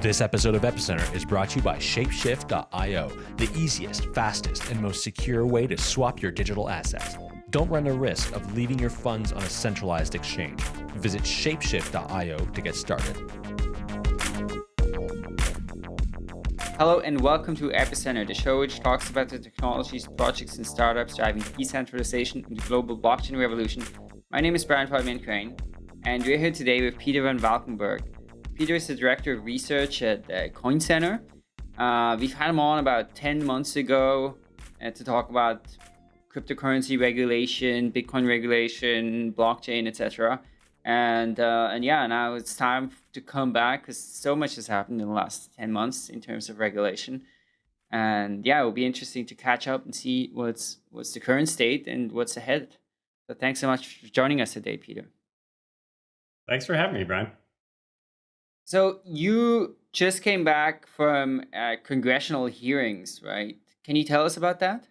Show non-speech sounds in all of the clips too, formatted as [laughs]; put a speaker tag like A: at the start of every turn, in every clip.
A: This episode of Epicenter is brought to you by Shapeshift.io, the easiest, fastest, and most secure way to swap your digital assets. Don't run the risk of leaving your funds on a centralized exchange. Visit Shapeshift.io to get started.
B: Hello and welcome to Epicenter, the show which talks about the technologies, projects, and startups driving decentralization in the global blockchain revolution. My name is Brian Fabian Crain, and we're here today with Peter van Valkenburgh. Peter is the director of research at uh, Coin Center. Uh, we've had him on about 10 months ago uh, to talk about cryptocurrency regulation, Bitcoin regulation, blockchain, etc. And uh, and yeah, now it's time to come back because so much has happened in the last 10 months in terms of regulation. And yeah, it will be interesting to catch up and see what's what's the current state and what's ahead. So thanks so much for joining us today, Peter.
C: Thanks for having me, Brian.
B: So you just came back from uh, congressional hearings, right? Can you tell us about that?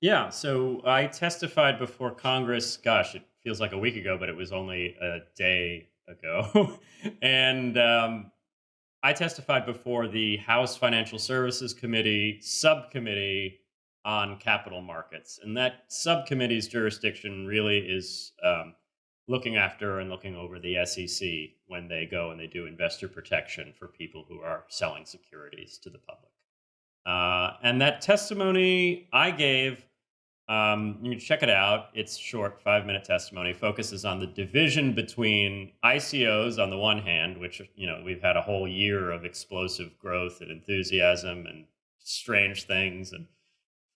C: Yeah, so I testified before Congress. Gosh, it feels like a week ago, but it was only a day ago. [laughs] and um, I testified before the House Financial Services Committee subcommittee on capital markets. And that subcommittee's jurisdiction really is um, looking after and looking over the SEC when they go and they do investor protection for people who are selling securities to the public. Uh, and that testimony I gave, um, you can check it out. It's short, five minute testimony, focuses on the division between ICOs on the one hand, which, you know, we've had a whole year of explosive growth and enthusiasm and strange things and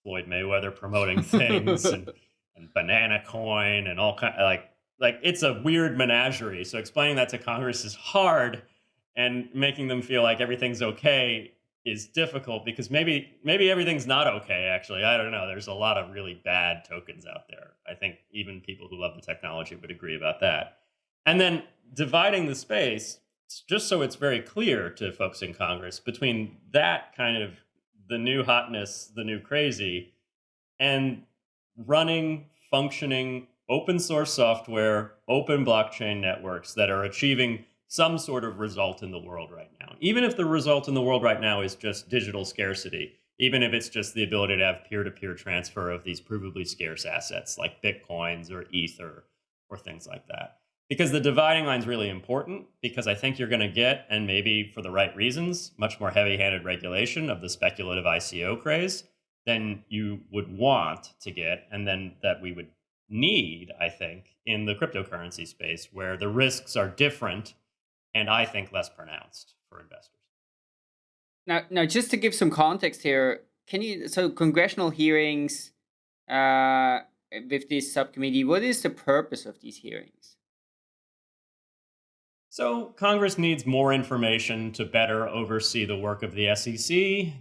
C: Floyd Mayweather promoting [laughs] things and, and banana coin and all kind of like like it's a weird menagerie. So explaining that to Congress is hard, and making them feel like everything's okay is difficult because maybe maybe everything's not okay. Actually, I don't know. There's a lot of really bad tokens out there. I think even people who love the technology would agree about that. And then dividing the space, just so it's very clear to folks in Congress, between that kind of the new hotness, the new crazy, and running, functioning, open source software, open blockchain networks that are achieving some sort of result in the world right now. Even if the result in the world right now is just digital scarcity, even if it's just the ability to have peer-to-peer -peer transfer of these provably scarce assets like bitcoins or ether or things like that. Because the dividing line is really important because I think you're going to get, and maybe for the right reasons, much more heavy-handed regulation of the speculative ICO craze than you would want to get, and then that we would need, I think, in the cryptocurrency space where the risks are different and I think less pronounced for investors.
B: Now, now just to give some context here, can you, so congressional hearings uh, with this subcommittee, what is the purpose of these hearings?
C: So Congress needs more information to better oversee the work of the SEC.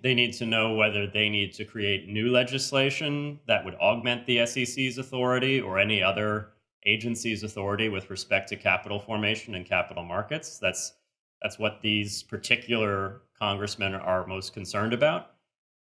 C: They need to know whether they need to create new legislation that would augment the SEC's authority or any other agency's authority with respect to capital formation and capital markets. That's that's what these particular congressmen are most concerned about.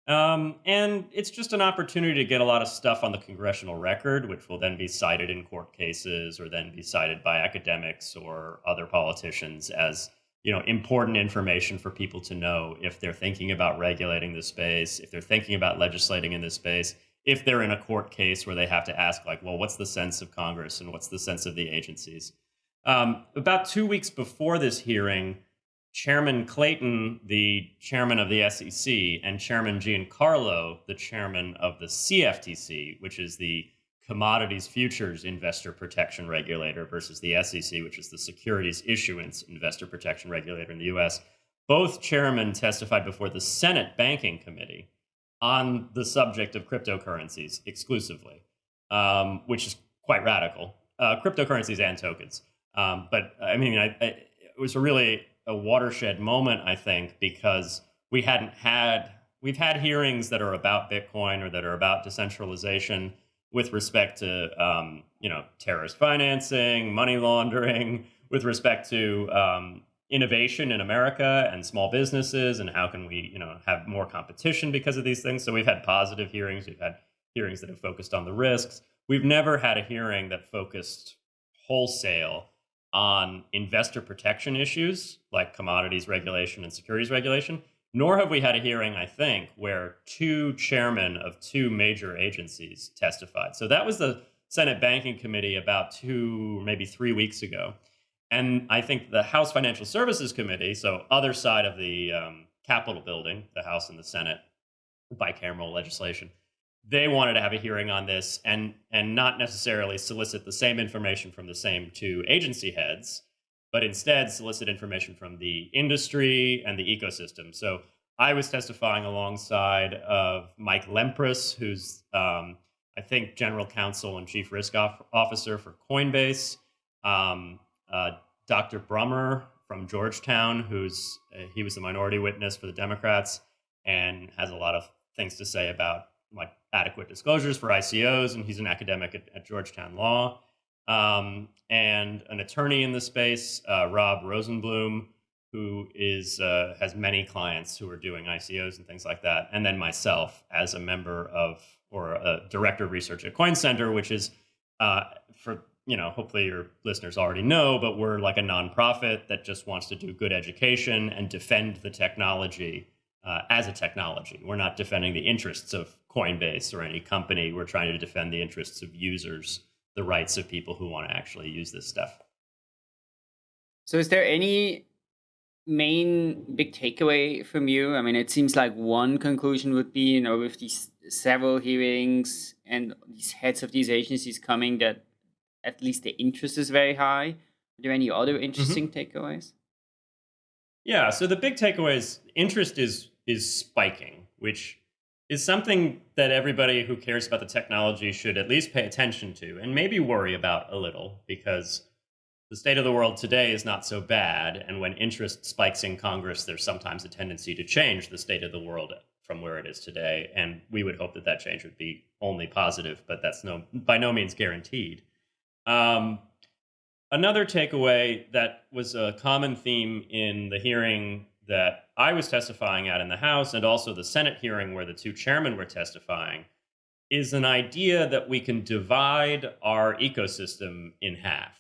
C: Um, and it's just an opportunity to get a lot of stuff on the congressional record, which will then be cited in court cases or then be cited by academics or other politicians as you know important information for people to know if they're thinking about regulating the space, if they're thinking about legislating in this space, if they're in a court case where they have to ask like, well, what's the sense of Congress and what's the sense of the agencies? Um, about two weeks before this hearing, Chairman Clayton, the chairman of the SEC, and Chairman Giancarlo, the chairman of the CFTC, which is the Commodities Futures Investor Protection Regulator versus the SEC, which is the Securities Issuance Investor Protection Regulator in the US. Both chairmen testified before the Senate Banking Committee on the subject of cryptocurrencies exclusively, um, which is quite radical. Uh, cryptocurrencies and tokens. Um, but I mean, I, I, it was a really a watershed moment, I think, because we hadn't had we've had hearings that are about Bitcoin or that are about decentralization with respect to um, you know terrorist financing, money laundering, with respect to um, innovation in America and small businesses, and how can we you know have more competition because of these things. So we've had positive hearings, we've had hearings that have focused on the risks. We've never had a hearing that focused wholesale on investor protection issues like commodities regulation and securities regulation, nor have we had a hearing, I think, where two chairmen of two major agencies testified. So that was the Senate Banking Committee about two, maybe three weeks ago. And I think the House Financial Services Committee, so other side of the um, Capitol building, the House and the Senate, bicameral legislation, they wanted to have a hearing on this and and not necessarily solicit the same information from the same two agency heads, but instead solicit information from the industry and the ecosystem. So I was testifying alongside of Mike Lempres, who's um, I think general counsel and chief risk officer for Coinbase. Um, uh, Dr. Brummer from Georgetown, who's uh, he was a minority witness for the Democrats and has a lot of things to say about like adequate disclosures for ICOs, and he's an academic at, at Georgetown Law. Um, and an attorney in the space, uh, Rob Rosenblum, who is uh, has many clients who are doing ICOs and things like that, and then myself as a member of or a director of research at Coin Center, which is uh, for you know hopefully your listeners already know, but we're like a nonprofit that just wants to do good education and defend the technology uh, as a technology. We're not defending the interests of Coinbase or any company. We're trying to defend the interests of users, the rights of people who want to actually use this stuff.
B: So, is there any main big takeaway from you? I mean, it seems like one conclusion would be, you know, with these several hearings and these heads of these agencies coming, that at least the interest is very high. Are there any other mm-hmm. interesting mm -hmm. takeaways?
C: Yeah, so the big takeaway is interest is is spiking, which is something that everybody who cares about the technology should at least pay attention to and maybe worry about a little because the state of the world today is not so bad. And when interest spikes in Congress, there's sometimes a tendency to change the state of the world from where it is today. And we would hope that that change would be only positive, but that's no by no means guaranteed. Um, another takeaway that was a common theme in the hearing that I was testifying at in the House and also the Senate hearing where the two chairmen were testifying is an idea that we can divide our ecosystem in half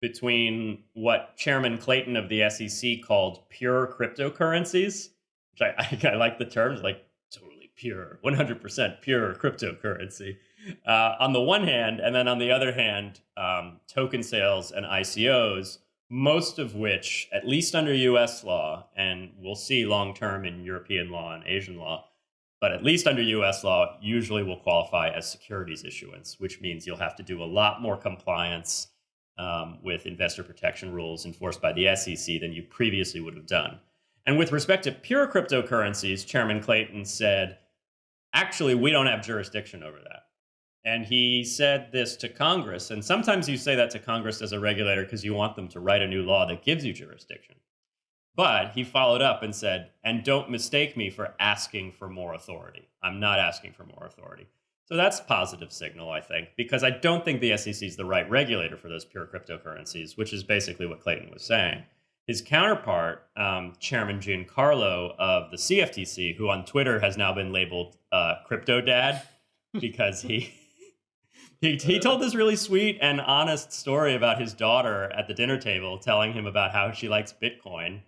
C: between what Chairman Clayton of the SEC called pure cryptocurrencies, which I, [laughs] I, I like the terms like totally pure, 100% pure cryptocurrency uh, on the one hand, and then on the other hand, um, token sales and ICOs most of which, at least under US law, and we'll see long term in European law and Asian law, but at least under US law, usually will qualify as securities issuance, which means you'll have to do a lot more compliance um, with investor protection rules enforced by the SEC than you previously would have done. And with respect to pure cryptocurrencies, Chairman Clayton said, actually, we don't have jurisdiction over that. And he said this to Congress. And sometimes you say that to Congress as a regulator because you want them to write a new law that gives you jurisdiction. But he followed up and said, and don't mistake me for asking for more authority. I'm not asking for more authority. So that's positive signal, I think, because I don't think the SEC is the right regulator for those pure cryptocurrencies, which is basically what Clayton was saying. His counterpart, um, Chairman Giancarlo of the CFTC, who on Twitter has now been labeled uh, Crypto Dad [laughs] because he he, he told this really sweet and honest story about his daughter at the dinner table telling him about how she likes bitcoin.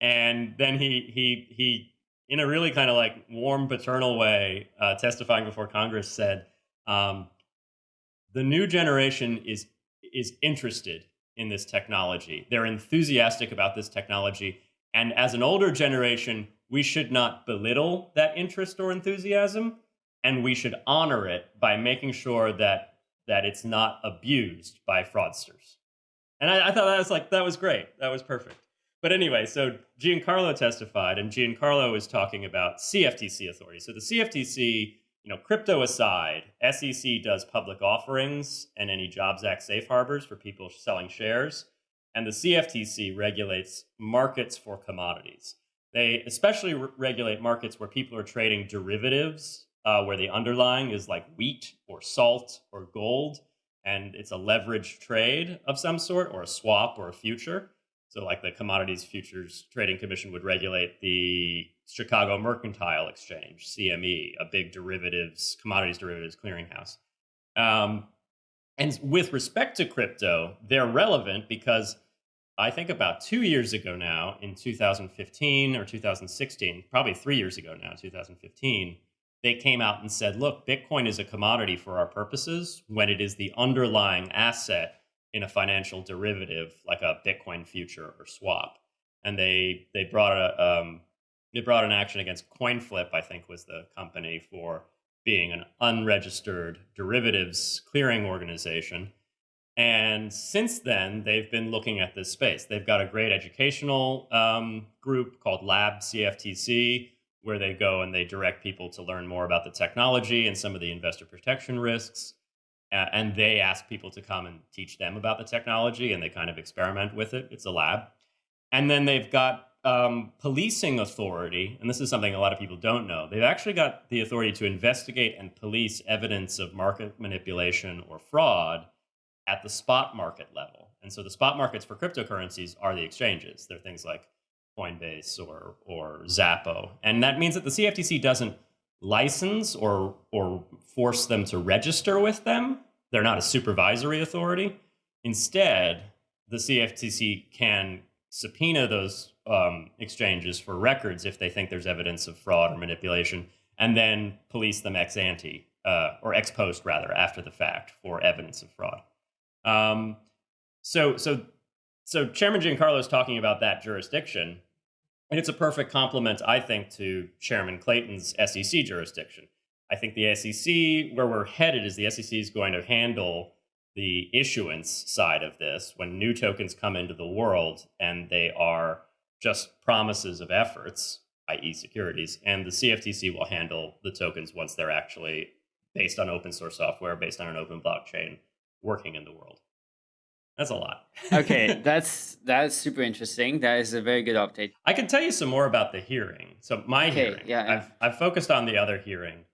C: And then he he he in a really kind of like warm paternal way uh, testifying before congress said um, the new generation is is interested in this technology. They're enthusiastic about this technology. And as an older generation we should not belittle that interest or enthusiasm and we should honor it by making sure that that it's not abused by fraudsters. And I, I, thought that was like that was great. That was perfect. But anyway, so Giancarlo testified, and Giancarlo was talking about CFTC authority. So the CFTC, you know, crypto aside, SEC does public offerings and any Jobs Act safe harbors for people selling shares, and the CFTC regulates markets for commodities. They especially re regulate markets where people are trading derivatives uh, where the underlying is like wheat or salt or gold, and it's a leveraged trade of some sort or a swap or a future. So, like the Commodities Futures Trading Commission would regulate the Chicago Mercantile Exchange, CME, a big derivatives, commodities derivatives clearinghouse. Um, and with respect to crypto, they're relevant because I think about two years ago now, in 2015 or 2016, probably three years ago now, 2015, they came out and said, look, Bitcoin is a commodity for our purposes when it is the underlying asset in a financial derivative like a Bitcoin future or swap. And they they brought a um, they brought an action against CoinFlip, I think was the company for being an unregistered derivatives clearing organization. And since then, they've been looking at this space. They've got a great educational um, group called Lab CFTC, where they go and they direct people to learn more about the technology and some of the investor protection risks. Uh, and they ask people to come and teach them about the technology and they kind of experiment with it. It's a lab. And then they've got um, policing authority, and this is something a lot of people don't know. They've actually got the authority to investigate and police evidence of market manipulation or fraud at the spot market level. And so the spot markets for cryptocurrencies are the exchanges. They're things like Coinbase or or Xapo, and that means that the CFTC doesn't license or or force them to register with them. They're not a supervisory authority. Instead, the CFTC can subpoena those um, exchanges for records if they think there's evidence of fraud or manipulation, and then police them ex ante uh, or ex post rather after the fact for evidence of fraud. Um, so so so Chairman Giancarlo is talking about that jurisdiction, and it's a perfect complement, I think, to Chairman Clayton's SEC jurisdiction. I think the SEC, where we're headed, is the SEC is going to handle the issuance side of this when new tokens come into the world and they are just promises of efforts, i.e., securities, and the CFTC will handle the tokens once they're actually based on open source software, based on an open blockchain, working in the world. That's a lot.
B: okay, [laughs] that's that's super interesting. That is a very good update.
C: I can tell you some more about the hearing. So my okay, hearing, yeah, I've I've focused on the other hearing.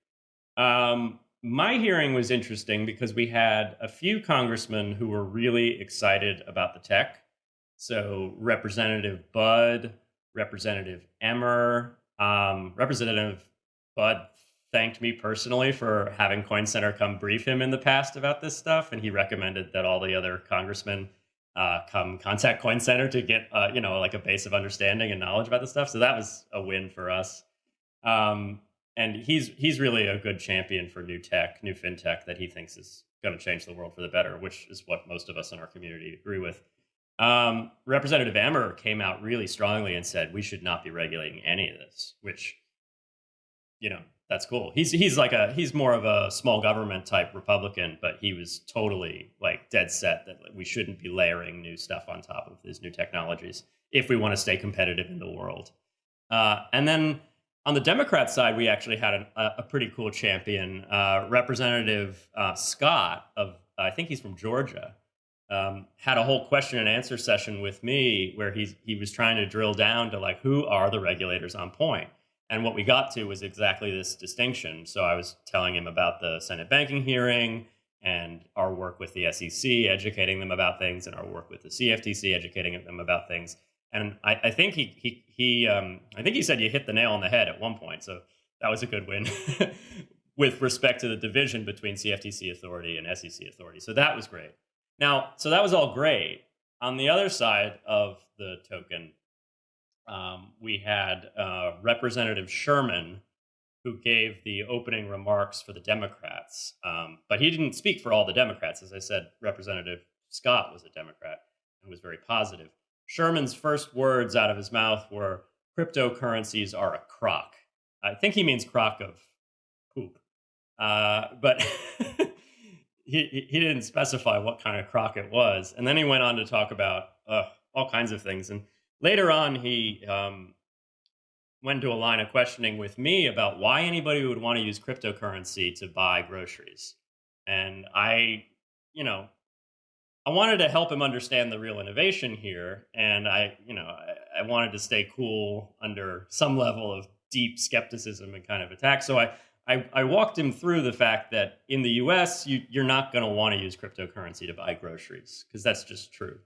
C: Um, my hearing was interesting because we had a few congressmen who were really excited about the tech. So Representative Budd, Representative Emmer, um, Representative Budd thanked me personally for having Coin Center come brief him in the past about this stuff, and he recommended that all the other congressmen uh, come contact Coin Center to get uh, you know like a base of understanding and knowledge about this stuff. So that was a win for us. Um, and he's he's really a good champion for new tech, new fintech that he thinks is going to change the world for the better, which is what most of us in our community agree with. Um, Representative Emmer came out really strongly and said we should not be regulating any of this, which you know that's cool. He's he's like a he's more of a small government type Republican, but he was totally like dead set that we shouldn't be layering new stuff on top of these new technologies if we want to stay competitive in the world. Uh, and then on the Democrat side, we actually had a, a pretty cool champion, uh, Representative uh, Scott of I think he's from Georgia. Um, had a whole question and answer session with me where he's he was trying to drill down to like who are the regulators on point and what we got to was exactly this distinction. So I was telling him about the Senate banking hearing and our work with the SEC, educating them about things, and our work with the CFTC, educating them about things. And I, I think he he he um, I think he said you hit the nail on the head at one point. So that was a good win [laughs] with respect to the division between CFTC authority and SEC authority. So that was great. Now, so that was all great. On the other side of the token, um, we had uh, Representative Sherman, who gave the opening remarks for the Democrats. Um, but he didn't speak for all the Democrats. As I said, Representative Scott was a Democrat and was very positive. Sherman's first words out of his mouth were cryptocurrencies are a crock. I think he means crock of poop. Uh, but [laughs] he, he didn't specify what kind of crock it was. And then he went on to talk about uh, all kinds of things. And later on, he um, went to a line of questioning with me about why anybody would want to use cryptocurrency to buy groceries. And I, you know, I wanted to help him understand the real innovation here. And I, you know, I, I wanted to stay cool under some level of deep skepticism and kind of attack. So I, I, I walked him through the fact that in the US, you, you're not going to want to use cryptocurrency to buy groceries because that's just true.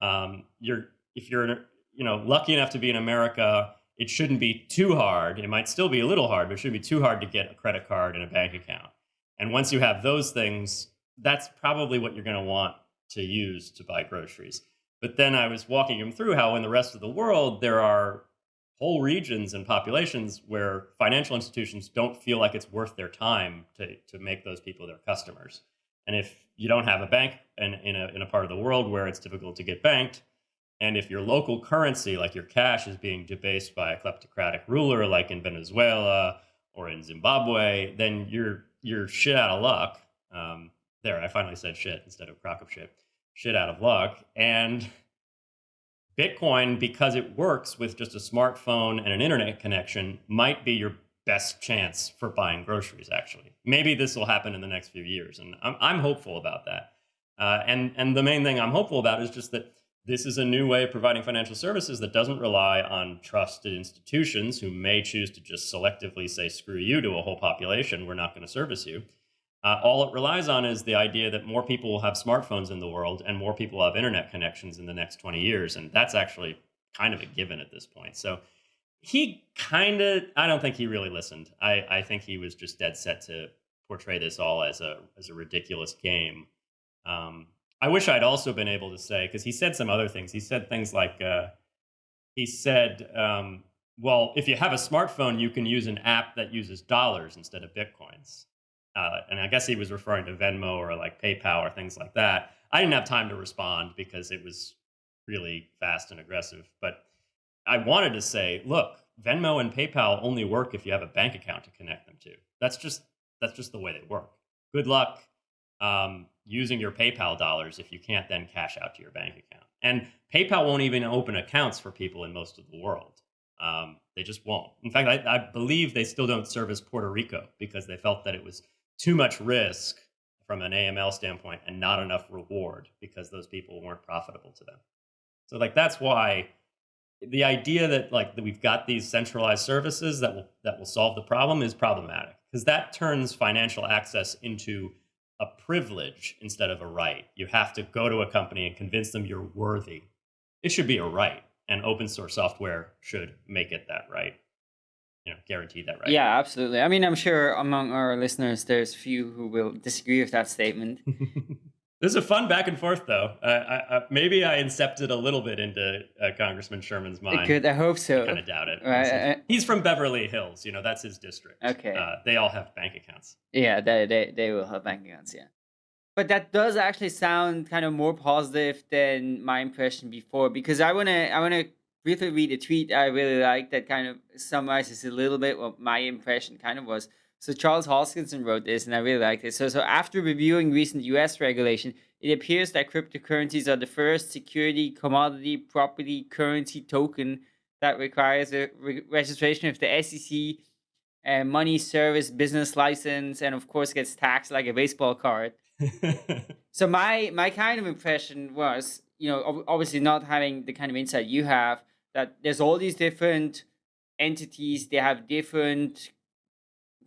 C: Um, you're, if you're you know, lucky enough to be in America, it shouldn't be too hard. It might still be a little hard, but it shouldn't be too hard to get a credit card and a bank account. And once you have those things, that's probably what you're going to want to use to buy groceries. But then I was walking him through how in the rest of the world there are whole regions and populations where financial institutions don't feel like it's worth their time to, to make those people their customers. And if you don't have a bank in, in, a, in a part of the world where it's difficult to get banked, and if your local currency, like your cash, is being debased by a kleptocratic ruler, like in Venezuela or in Zimbabwe, then you're you're shit out of luck. Um, there, I finally said shit instead of crock of shit. Shit out of luck. And Bitcoin, because it works with just a smartphone and an internet connection, might be your best chance for buying groceries. Actually, maybe this will happen in the next few years, and I'm, I'm hopeful about that. Uh, and and the main thing I'm hopeful about is just that this is a new way of providing financial services that doesn't rely on trusted institutions who may choose to just selectively say screw you to a whole population. We're not going to service you. Uh, all it relies on is the idea that more people will have smartphones in the world and more people have internet connections in the next 20 years. And that's actually kind of a given at this point. So he kind of, I don't think he really listened. I, I think he was just dead set to portray this all as a, as a ridiculous game. Um, I wish I'd also been able to say, because he said some other things. He said things like, uh, he said, um, well, if you have a smartphone, you can use an app that uses dollars instead of Bitcoins. Uh, and I guess he was referring to Venmo or like PayPal or things like that. I didn't have time to respond because it was really fast and aggressive. But I wanted to say, look, Venmo and PayPal only work if you have a bank account to connect them to. That's just that's just the way they work. Good luck um, using your PayPal dollars if you can't then cash out to your bank account. And PayPal won't even open accounts for people in most of the world. Um, they just won't. In fact, I, I, believe they still don't service Puerto Rico because they felt that it was too much risk from an AML standpoint and not enough reward because those people weren't profitable to them. So like that's why the idea that like that we've got these centralized services that will that will solve the problem is problematic because that turns financial access into a privilege instead of a right. You have to go to a company and convince them you're worthy. It should be a right, and open source software should make it that right you know guaranteed that right.
B: Yeah, absolutely. I mean, I'm sure among our listeners, there's few who will disagree with that statement. [laughs]
C: this is a fun back and forth, though. Uh, I, I, maybe I incepted a little bit into uh, Congressman Sherman's mind.
B: Good, I hope so.
C: I kind of doubt it. Right. He's from Beverly Hills. You know, that's his district.
B: Okay.
C: Uh, they all have bank accounts.
B: Yeah, they, they they will have bank accounts. Yeah. But that does actually sound kind of more positive than my impression before because I wanna I wanna briefly read a tweet I really like that kind of summarizes a little bit what my impression kind of was. So Charles Hoskinson wrote this, and I really like this. So, so after reviewing recent U.S. regulation, it appears that cryptocurrencies are the first security, commodity, property, currency token that requires a re registration of the SEC, and uh, money service business license, and of course gets taxed like a baseball card. [laughs] so my my kind of impression was, you know, obviously not having the kind of insight you have, that there's all these different entities they have different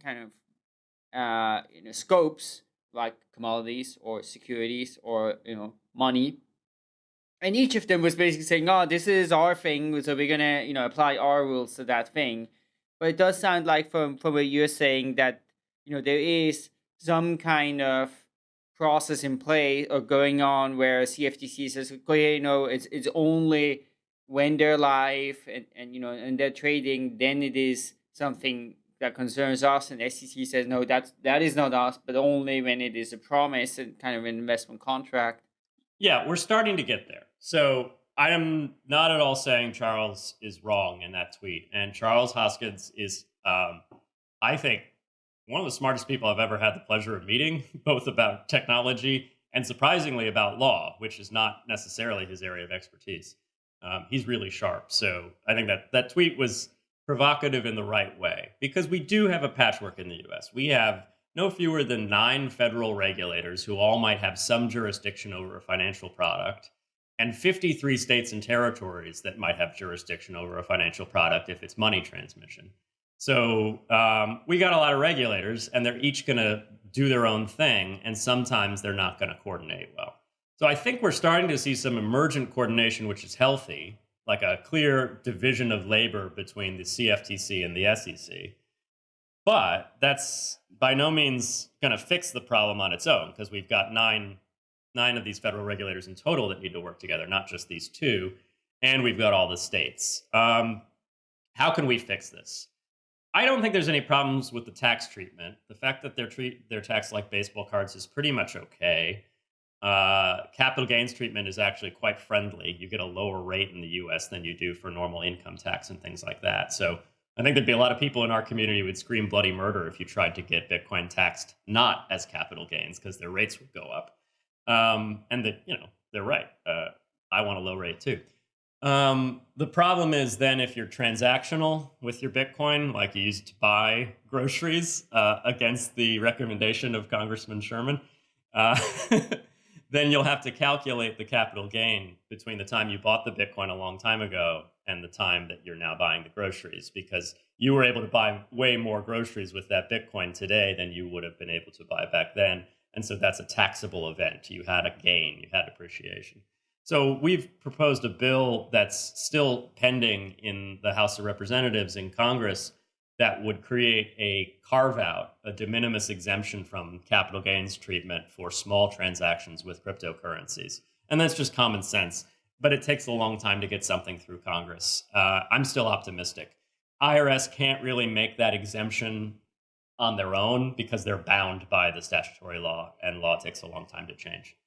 B: kind of uh, you know scopes like commodities or securities or you know money. And each of them was basically saying oh this is our thing so we're gonna you know apply our rules to that thing. But it does sound like from from what you're saying that you know there is some kind of process in play or going on where CFTC says, okay, you know, it's it's only when they're live and, and you know and they're trading, then it is something that concerns us. And SEC says no, that's that is not us, but only when it is a promise and kind of an investment contract.
C: Yeah, we're starting to get there. So I am not at all saying Charles is wrong in that tweet, and Charles Hoskinson is, um, I think, one of the smartest people I've ever had the pleasure of meeting, [laughs] both about technology and surprisingly about law, which is not necessarily his area of expertise. Um, he's really sharp. So I think that that tweet was provocative in the right way because we do have a patchwork in the US. We have no fewer than nine federal regulators who all might have some jurisdiction over a financial product, and 53 states and territories that might have jurisdiction over a financial product if it's money transmission. So um, we got a lot of regulators, and they're each going to do their own thing, and sometimes they're not going to coordinate well. So I think we're starting to see some emergent coordination, which is healthy, like a clear division of labor between the CFTC and the SEC. But that's by no means going to fix the problem on its own because we've got nine nine of these federal regulators in total that need to work together, not just these two. And we've got all the states. Um, how can we fix this? I don't think there's any problems with the tax treatment. The fact that they're treat they're taxed like baseball cards is pretty much okay. Uh, capital gains treatment is actually quite friendly. You get a lower rate in the U.S. than you do for normal income tax and things like that. So I think there'd be a lot of people in our community would scream bloody murder if you tried to get Bitcoin taxed not as capital gains because their rates would go up. Um, and that you know they're right. Uh, I want a low rate too. Um, the problem is then if you're transactional with your Bitcoin, like you used to buy groceries uh, against the recommendation of Congressman Sherman, uh, [laughs] then you'll have to calculate the capital gain between the time you bought the Bitcoin a long time ago and the time that you're now buying the groceries because you were able to buy way more groceries with that Bitcoin today than you would have been able to buy back then. And so that's a taxable event. You had a gain, you had appreciation. So we've proposed a bill that's still pending in the House of Representatives in Congress that would create a carve out, a de minimis exemption from capital gains treatment for small transactions with cryptocurrencies. And that's just common sense, but it takes a long time to get something through Congress. Uh, I'm still optimistic. IRS can't really make that exemption on their own because they're bound by the statutory law, and law takes a long time to change.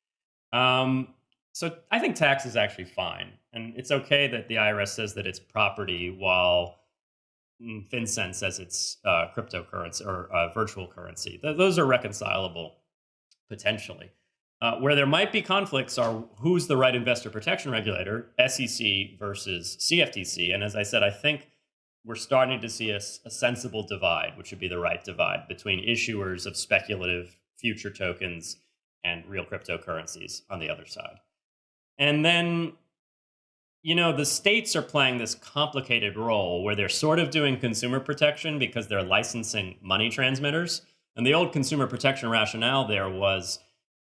C: Um, so I think tax is actually fine. And it's okay that the IRS says that it's property while FinCEN says it's uh, cryptocurrency or uh, virtual currency. Th those are reconcilable potentially. Uh, where there might be conflicts are who's the right investor protection regulator, SEC versus CFTC. And as I said, I think we're starting to see a, a sensible divide, which would be the right divide between issuers of speculative future tokens and real cryptocurrencies on the other side. And then, you know, the states are playing this complicated role where they're sort of doing consumer protection because they're licensing money transmitters. And the old consumer protection rationale there was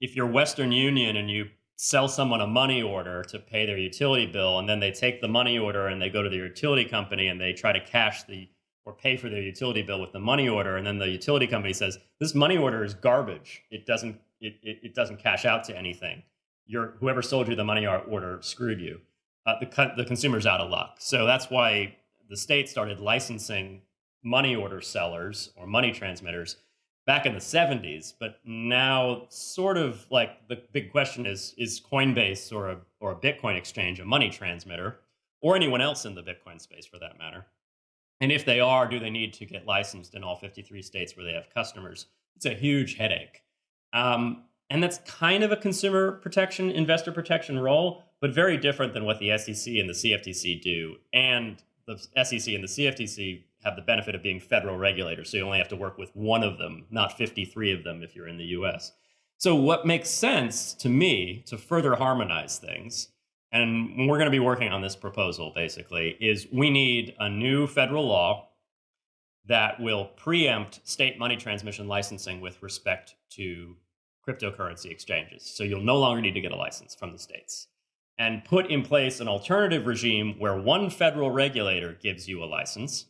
C: if you're Western Union and you sell someone a money order to pay their utility bill, and then they take the money order and they go to the utility company and they try to cash the or pay for their utility bill with the money order, and then the utility company says, this money order is garbage. It doesn't it, it, it doesn't cash out to anything your whoever sold you the money order screwed you. Uh, the the consumer's out of luck. So that's why the state started licensing money order sellers or money transmitters back in the 70s. But now, sort of like the big question is: is Coinbase or a or a Bitcoin exchange a money transmitter, or anyone else in the Bitcoin space for that matter? And if they are, do they need to get licensed in all 53 states where they have customers? It's a huge headache. Um, and that's kind of a consumer protection, investor protection role, but very different than what the SEC and the CFTC do. And the SEC and the CFTC have the benefit of being federal regulators, so you only have to work with one of them, not 53 of them if you're in the US. So what makes sense to me to further harmonize things, and we're going to be working on this proposal basically, is we need a new federal law that will preempt state money transmission licensing with respect to cryptocurrency exchanges. So you'll no longer need to get a license from the states. And put in place an alternative regime where one federal regulator gives you a license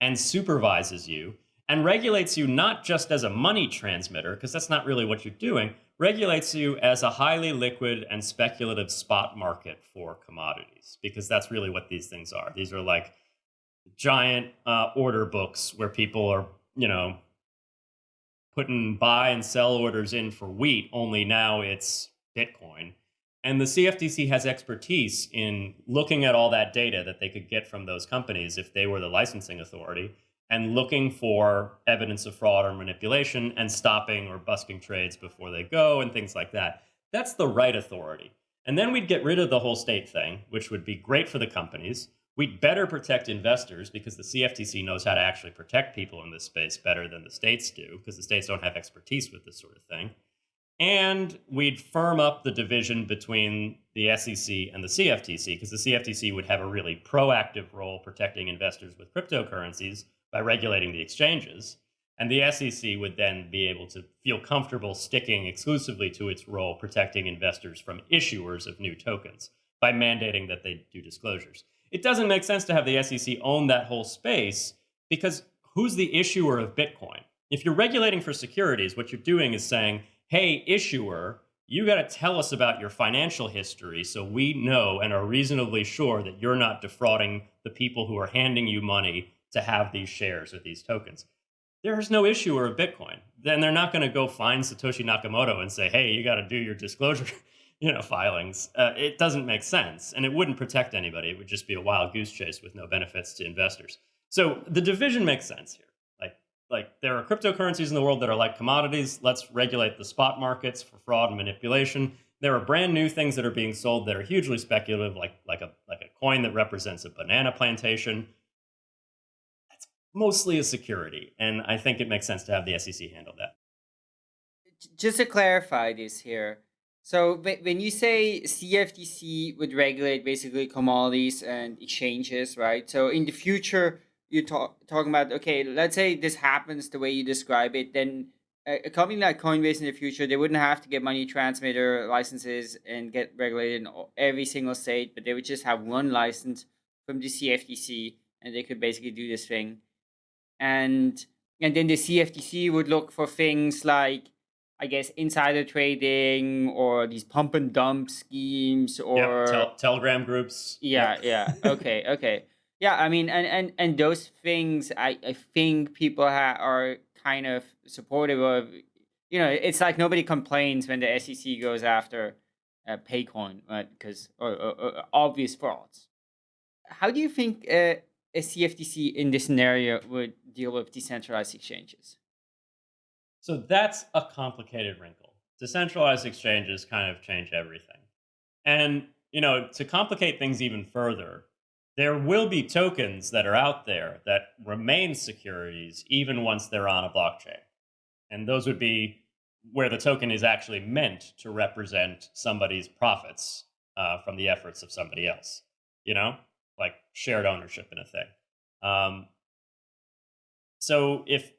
C: and supervises you and regulates you not just as a money transmitter, because that's not really what you're doing, regulates you as a highly liquid and speculative spot market for commodities, because that's really what these things are. These are like giant uh, order books where people are, you know, putting buy and sell orders in for wheat, only now it's Bitcoin. And the CFTC has expertise in looking at all that data that they could get from those companies if they were the licensing authority and looking for evidence of fraud or manipulation and stopping or busking trades before they go and things like that. That's the right authority. And then we'd get rid of the whole state thing, which would be great for the companies. We'd better protect investors because the CFTC knows how to actually protect people in this space better than the states do because the states don't have expertise with this sort of thing. And we'd firm up the division between the SEC and the CFTC because the CFTC would have a really proactive role protecting investors with cryptocurrencies by regulating the exchanges. And the SEC would then be able to feel comfortable sticking exclusively to its role protecting investors from issuers of new tokens by mandating that they do disclosures it doesn't make sense to have the SEC own that whole space because who's the issuer of Bitcoin? If you're regulating for securities, what you're doing is saying, hey, issuer, you got to tell us about your financial history so we know and are reasonably sure that you're not defrauding the people who are handing you money to have these shares or these tokens. There's no issuer of Bitcoin. Then they're not going to go find Satoshi Nakamoto and say, "Hey, you got to do your disclosure, [laughs] you know, filings." Uh, it doesn't make sense, and it wouldn't protect anybody. It would just be a wild goose chase with no benefits to investors. So the division makes sense here like like there are cryptocurrencies in the world that are like commodities. Let's regulate the spot markets for fraud and manipulation. There are brand new things that are being sold that are hugely speculative, like like a like a coin that represents a banana plantation. That's mostly a security, and I think it makes sense to have the SEC handle that.
B: Just to clarify this here, so when you say CFTC would regulate basically commodities and exchanges, right? So in the future you're talk, talking about okay let's say this happens the way you describe it then a, company like coinbase in the future they wouldn't have to get money transmitter licenses and get regulated in every single state but they would just have one license from the cftc and they could basically do this thing and and then the cftc would look for things like I guess insider trading or these pump and dump schemes or
C: tel- telegram groups.
B: Yeah, yeah. [laughs] okay, okay. Yeah, I mean, and and and those things, I I think people ha- are kind of supportive of. You know, it's like nobody complains when the SEC goes after uh, Paycoin, right? Because or, or, or, obvious frauds. How do you think uh, a CFTC in this scenario would deal with decentralized exchanges?
C: So that's a complicated wrinkle. Decentralized exchanges kind of change everything, and you know, to complicate things even further, there will be tokens that are out there that remain securities even once they're on a blockchain. And those would be where the token is actually meant to represent somebody's profits uh, from the efforts of somebody else, you know, like shared ownership in a thing. Um, so if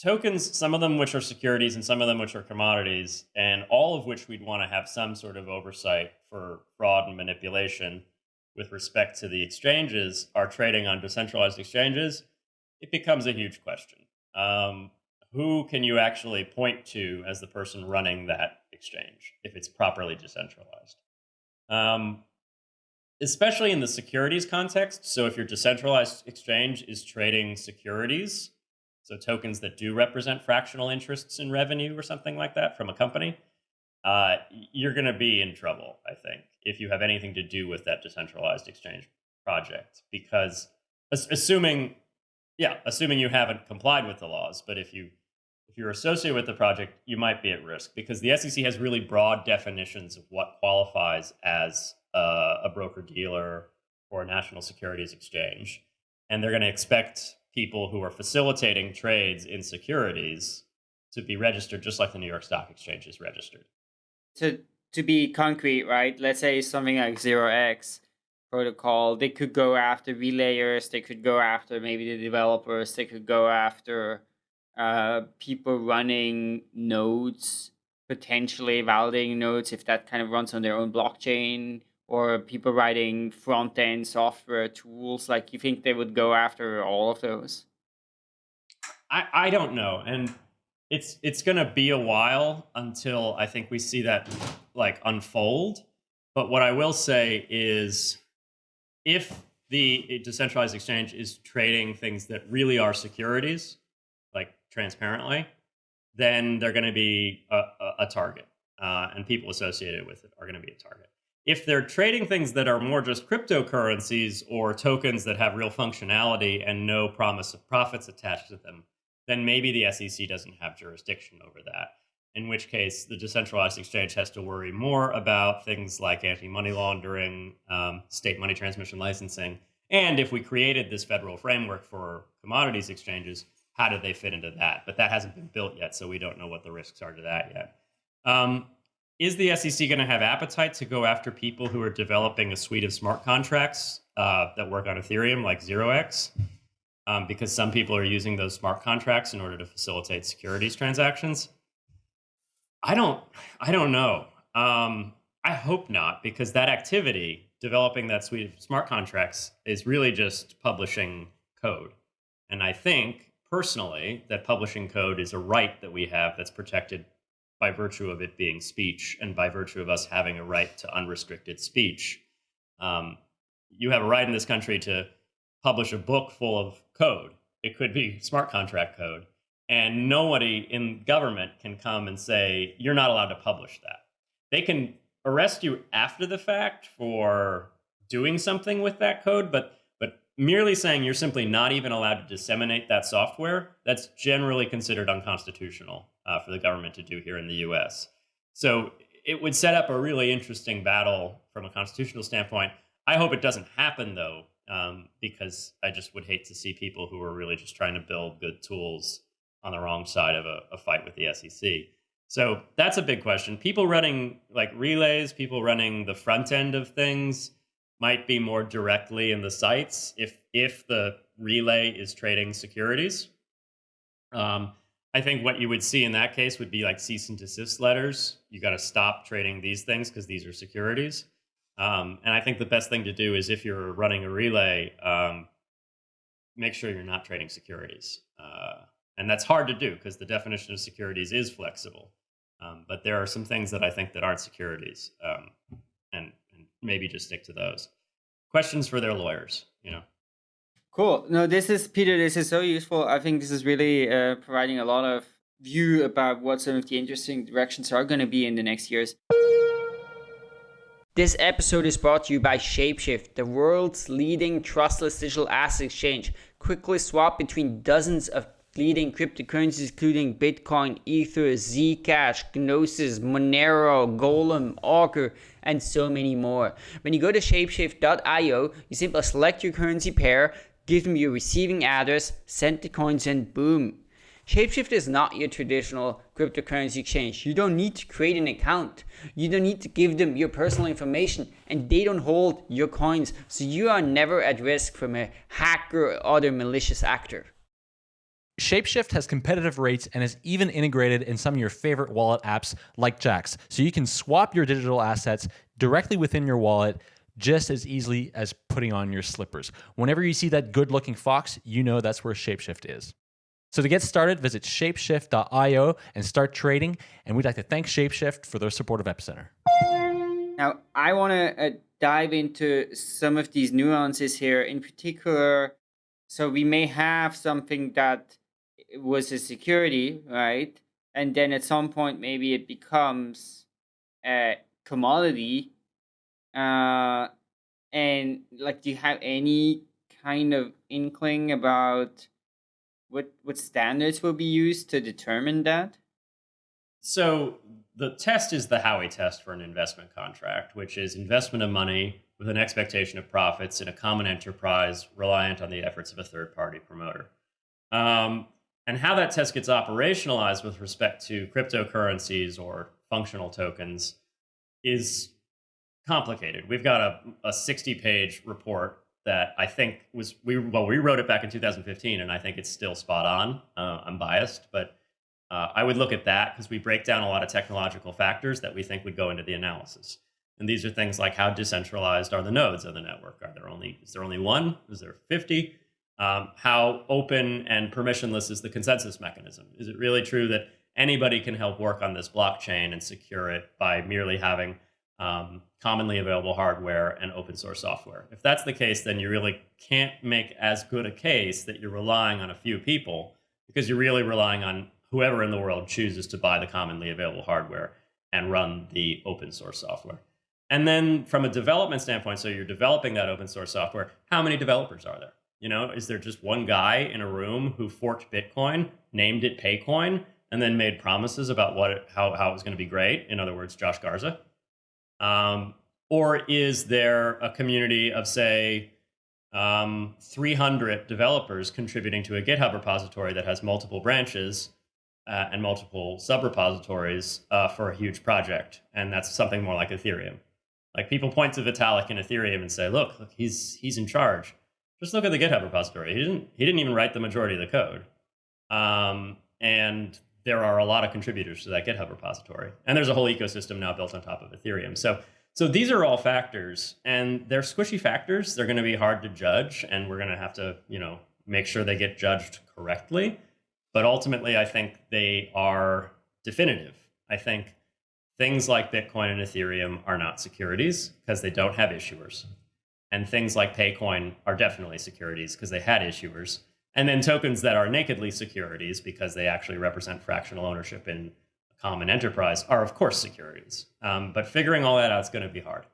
C: tokens, some of them which are securities and some of them which are commodities, and all of which we'd want to have some sort of oversight for fraud and manipulation, with respect to the exchanges are trading on decentralized exchanges, it becomes a huge question. Um, who can you actually point to as the person running that exchange if it's properly decentralized? Um, especially in the securities context. So if your decentralized exchange is trading securities, so tokens that do represent fractional interests in revenue or something like that from a company, uh, you're going to be in trouble, I think, if you have anything to do with that decentralized exchange project. Because assuming, yeah, assuming you haven't complied with the laws, but if you if you're associated with the project, you might be at risk because the SEC has really broad definitions of what qualifies as a, a broker dealer or a national securities exchange, and they're going to expect people who are facilitating trades in securities to be registered just like the New York Stock Exchange is registered
B: to to be concrete, right? Let's say something like zero X protocol, they could go after relayers, they could go after maybe the developers, they could go after uh, people running nodes, potentially validating nodes if that kind of runs on their own blockchain, or people writing front end software tools. Like, you think they would go after all of those?
C: I, I don't know. And it's it's going to be a while until I think we see that like unfold. But what I will say is, if the decentralized exchange is trading things that really are securities, like transparently, then they're going to be a, a, a target, uh, and people associated with it are going to be a target. If they're trading things that are more just cryptocurrencies or tokens that have real functionality and no promise of profits attached to them, then maybe the SEC doesn't have jurisdiction over that. In which case, the decentralized exchange has to worry more about things like anti money laundering, um, state money transmission licensing, and if we created this federal framework for commodities exchanges, how do they fit into that? But that hasn't been built yet, so we don't know what the risks are to that yet. Um, is the SEC going to have appetite to go after people who are developing a suite of smart contracts uh, that work on Ethereum, like 0x? um, because some people are using those smart contracts in order to facilitate securities transactions. I don't, I don't know. Um, I hope not, because that activity, developing that suite of smart contracts, is really just publishing code. And I think personally that publishing code is a right that we have that's protected by virtue of it being speech and by virtue of us having a right to unrestricted speech. Um, you have a right in this country to publish a book full of code. It could be smart contract code. And nobody in government can come and say, you're not allowed to publish that. They can arrest you after the fact for doing something with that code, but merely saying you're simply not even allowed to disseminate that software, that's generally considered unconstitutional uh, for the government to do here in the US. So it would set up a really interesting battle from a constitutional standpoint. I hope it doesn't happen though, um, because I just would hate to see people who are really just trying to build good tools on the wrong side of a, a fight with the SEC. So that's a big question. People running like relays, people running the front end of things might be more directly in the sights if if the relay is trading securities. Um, I think what you would see in that case would be like cease and desist letters. You got to stop trading these things because these are securities. Um, and I think the best thing to do is if you're running a relay, um, make sure you're not trading securities. Uh, and that's hard to do because the definition of securities is flexible. Um, but there are some things that I think that aren't securities, um, and, and maybe just stick to those. Questions for their lawyers, you know.
B: Cool. No, this is Peter. This is so useful. I think this is really uh, providing a lot of view about what some of the interesting directions are going to be in the next years. This episode is brought to you by Shapeshift, the world's leading trustless digital asset exchange. Quickly swap between dozens of leading cryptocurrencies including Bitcoin, Ether, Zcash, Gnosis, Monero, Golem, Augur, and so many more. When you go to shapeshift.io, you simply select your currency pair, give them your receiving address, send the coins, and boom. Shapeshift is not your traditional cryptocurrency exchange. You don't need to create an account. You don't need to give them your personal information and they don't hold your coins. So you are never at risk from a hacker or other malicious actor.
A: Shapeshift has competitive rates and is even integrated in some of your favorite wallet apps like Jaxx. so you can swap your digital assets directly within your wallet just as easily as putting on your slippers. Whenever you see that good looking fox, you know that's where Shapeshift is. So to get started, visit shapeshift.io and start trading. And we'd like to thank Shapeshift for their support of Epicenter.
B: Now, I want to uh, dive into some of these nuances here. In particular, so we may have something that was a security, right? And then at some point, maybe it becomes a commodity. Uh, and like, do you have any kind of inkling about what what standards will be used to determine that?
C: So the test is the Howey test for an investment contract, which is investment of money with an expectation of profits in a common enterprise reliant on the efforts of a third party promoter. Um, and how that test gets operationalized with respect to cryptocurrencies or functional tokens is complicated. We've got a, a 60 page report that I think was, we well, we wrote it back in 2015, and I think it's still spot on. Uh, I'm biased, but uh, I would look at that because we break down a lot of technological factors that we think would go into the analysis. And these are things like how decentralized are the nodes of the network? Are there only is there only one? Is there 50? Um, how open and permissionless is the consensus mechanism? Is it really true that anybody can help work on this blockchain and secure it by merely having um, commonly available hardware and open source software? If that's the case, then you really can't make as good a case that you're relying on a few people because you're really relying on whoever in the world chooses to buy the commonly available hardware and run the open source software. And then from a development standpoint, so you're developing that open source software, how many developers are there? You know, is there just one guy in a room who forked Bitcoin, named it Paycoin, and then made promises about what it, how, how it was going to be great? In other words, Josh Garza. Um, or is there a community of, say, um, 300 developers contributing to a GitHub repository that has multiple branches uh, and multiple sub-repositories uh, for a huge project? And that's something more like Ethereum. Like people point to Vitalik in Ethereum and say, look, look, he's he's in charge. Just look at the GitHub repository. He didn't he didn't even write the majority of the code. Um, and there are a lot of contributors to that GitHub repository. And there's a whole ecosystem now built on top of Ethereum. So so these are all factors and they're squishy factors. They're going to be hard to judge and we're going to have to, you know, make sure they get judged correctly. But ultimately, I think they are definitive. I think things like Bitcoin and Ethereum are not securities because they don't have issuers. And things like Paycoin are definitely securities because they had issuers. And then tokens that are nakedly securities because they actually represent fractional ownership in a common enterprise are, of course, securities. Um, but figuring all that out is going to be hard.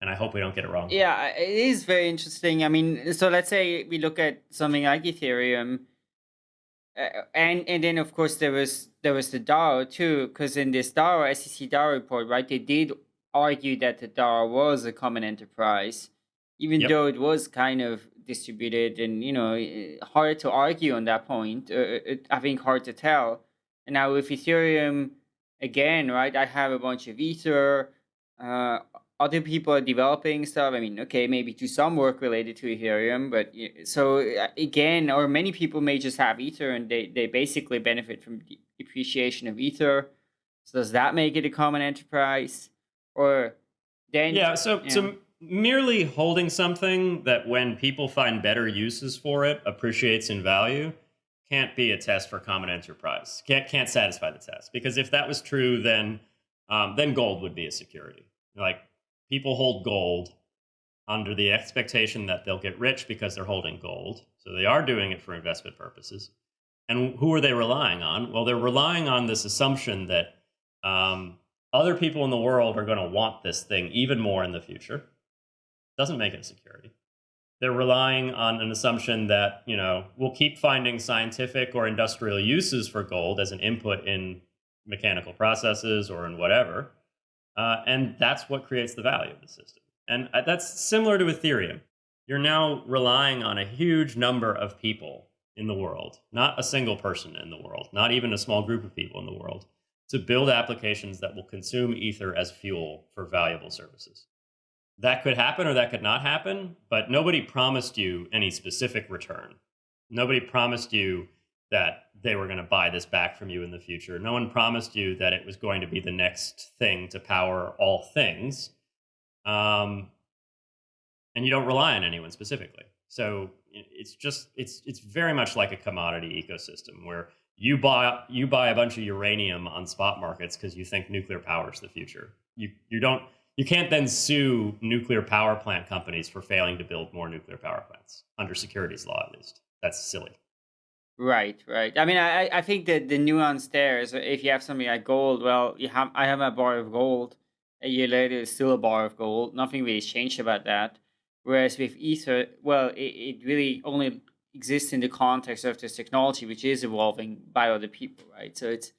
C: And I hope we don't get it wrong.
B: Yeah, it is very interesting. I mean, so let's say we look at something like Ethereum. Uh, and and then of course there was there was the DAO too, because in this DAO SEC DAO report, right, they did argue that the DAO was a common enterprise, even yep. though it was kind of distributed and you know eh, hard to argue on that point. Uh, it, I think hard to tell. And now with Ethereum, again, right? I have a bunch of Ether. Uh, other people are developing stuff. I mean, okay, maybe to some work related to Ethereum, but so uh, again, or many people may just have Ether and they, they basically benefit from the depreciation of Ether. So does that make it a common enterprise? Or then
C: Yeah, so yeah. so merely holding something that when people find better uses for it appreciates in value can't be a test for common enterprise. Can't can't satisfy the test. Because if that was true, then um, then gold would be a security. Like people hold gold under the expectation that they'll get rich because they're holding gold. So they are doing it for investment purposes. And who are they relying on? Well, they're relying on this assumption that um, other people in the world are going to want this thing even more in the future. Doesn't make it security. They're relying on an assumption that, you know, we'll keep finding scientific or industrial uses for gold as an input in mechanical processes or in whatever. Uh, and that's what creates the value of the system. And uh, that's similar to Ethereum. You're now relying on a huge number of people in the world, not a single person in the world, not even a small group of people in the world, to build applications that will consume Ether as fuel for valuable services. That could happen or that could not happen, but nobody promised you any specific return. Nobody promised you that they were going to buy this back from you in the future. No one promised you that it was going to be the next thing to power all things. Um, and you don't rely on anyone specifically. So it's just it's it's very much like a commodity ecosystem where you buy you buy a bunch of uranium on spot markets because you think nuclear power is the future. You you don't you can't then sue nuclear power plant companies for failing to build more nuclear power plants under securities law at least. That's silly.
B: Right, right. I mean, I I think that the nuance there is if you have something like gold, well, you have I have a bar of gold. A year later, it's still a bar of gold. Nothing really changed about that. Whereas with Ether, well, it, it really only exists in the context of this technology, which is evolving by other people, right? So it's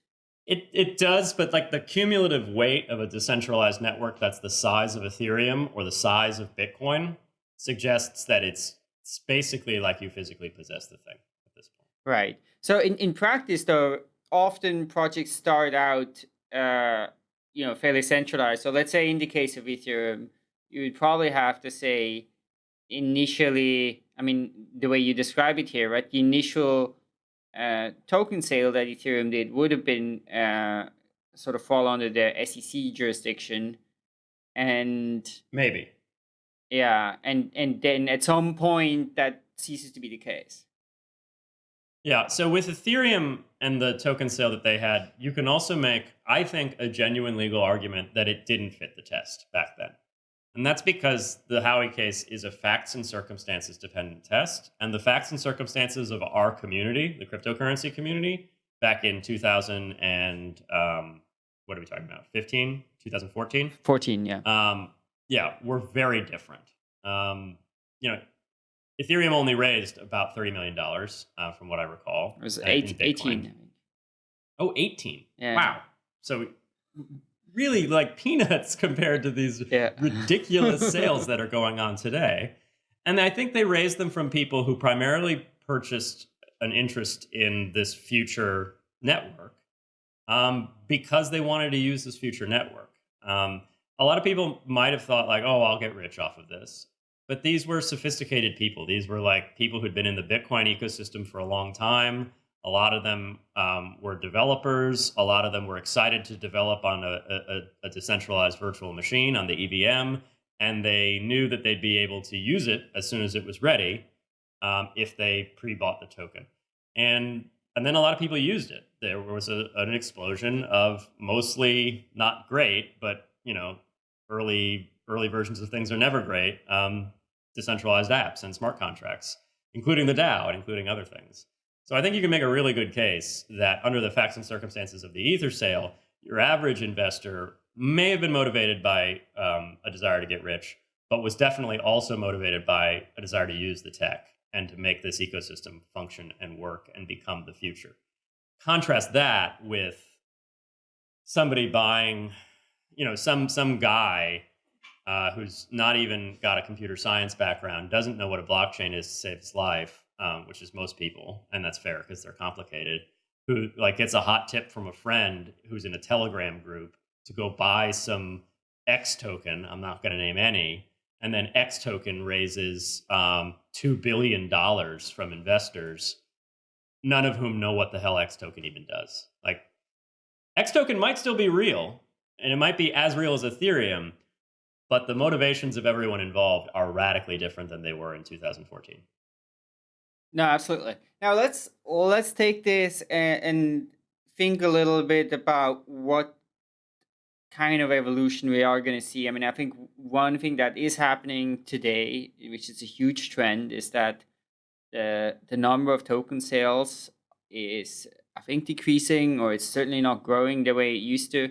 C: it it does, but like the cumulative weight of a decentralized network that's the size of Ethereum or the size of Bitcoin suggests that it's, it's basically like you physically possess the thing. At this point.
B: Right. So in, in practice, though, often projects start out, uh, you know, fairly centralized. So let's say in the case of Ethereum, you would probably have to say initially, I mean, the way you describe it here, right? The initial uh, token sale that Ethereum did would have been uh, sort of fall under the SEC jurisdiction. And
C: maybe.
B: Yeah. And, and then at some point that ceases to be the case.
C: Yeah. So with Ethereum and the token sale that they had, you can also make, I think, a genuine legal argument that it didn't fit the test back then. And that's because the Howey case is a facts and circumstances dependent test. And the facts and circumstances of our community, the cryptocurrency community, back in 2000 and um, what are we talking about? 15, 2014?
B: 14, yeah.
C: Um, yeah, we're very different. Um, you know, Ethereum only raised about $30 million, uh, from what I recall.
B: It was eight, 18.
C: Oh, 18. Yeah. Wow. So really like peanuts [laughs] compared to these yeah. ridiculous [laughs] sales that are going on today. And I think they raised them from people who primarily purchased an interest in this future network um, because they wanted to use this future network. Um, a lot of people might have thought like, oh, I'll get rich off of this. But these were sophisticated people. These were like people who'd been in the Bitcoin ecosystem for a long time. A lot of them um, were developers. A lot of them were excited to develop on a, a, a, decentralized virtual machine on the EVM. And they knew that they'd be able to use it as soon as it was ready um, if they pre bought the token. And and then a lot of people used it. There was a, an explosion of mostly not great, but you know, early early versions of things are never great. Um, decentralized apps and smart contracts, including the DAO and including other things. So I think you can make a really good case that under the facts and circumstances of the Ether sale, your average investor may have been motivated by um, a desire to get rich, but was definitely also motivated by a desire to use the tech and to make this ecosystem function and work and become the future. Contrast that with somebody buying, you know, some some guy uh, who's not even got a computer science background, doesn't know what a blockchain is to save his life, um, which is most people, and that's fair because they're complicated. Who like gets a hot tip from a friend who's in a Telegram group to go buy some X token. I'm not going to name any, and then X token raises um, two billion dollars from investors, none of whom know what the hell X token even does. Like X token might still be real, and it might be as real as Ethereum but the motivations of everyone involved are radically different than they were in 2014.
B: No, absolutely. Now let's let's take this and, and think a little bit about what kind of evolution we are going to see. I mean, I think one thing that is happening today, which is a huge trend, is that the the number of token sales is, I think, decreasing, or it's certainly not growing the way it used to.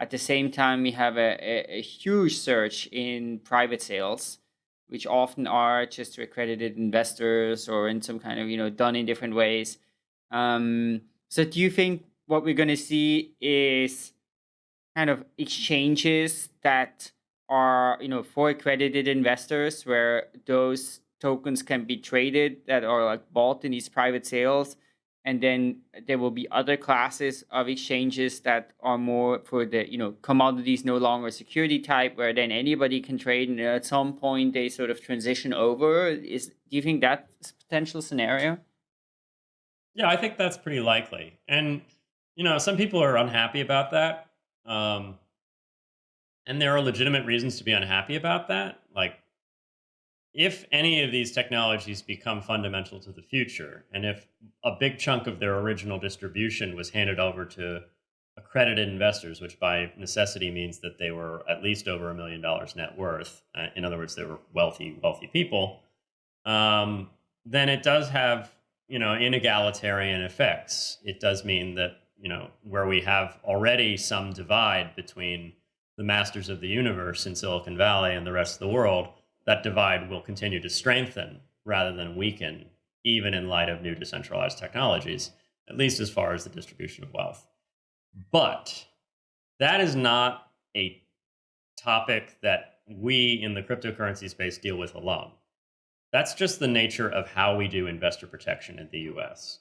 B: At the same time, we have a, a, a huge surge in private sales, which often are just to accredited investors or in some kind of, you know, done in different ways. Um, so do you think what we're going to see is kind of exchanges that are, you know, for accredited investors where those tokens can be traded that are like bought in these private sales and then there will be other classes of exchanges that are more for the you know commodities no longer security type where then anybody can trade and at some point they sort of transition over. Is do you think that's a potential scenario?
C: Yeah i think that's pretty likely. And you know some people are unhappy about that um, and there are legitimate reasons to be unhappy about that. Like if any of these technologies become fundamental to the future, and if a big chunk of their original distribution was handed over to accredited investors, which by necessity means that they were at least over a million dollars net worth, uh, in other words, they were wealthy, wealthy people, um, then it does have, you know, inegalitarian effects. It does mean that, you know, where we have already some divide between the masters of the universe in Silicon Valley and the rest of the world, that divide will continue to strengthen rather than weaken, even in light of new decentralized technologies, at least as far as the distribution of wealth. But that is not a topic that we in the cryptocurrency space deal with alone. That's just the nature of how we do investor protection in the US.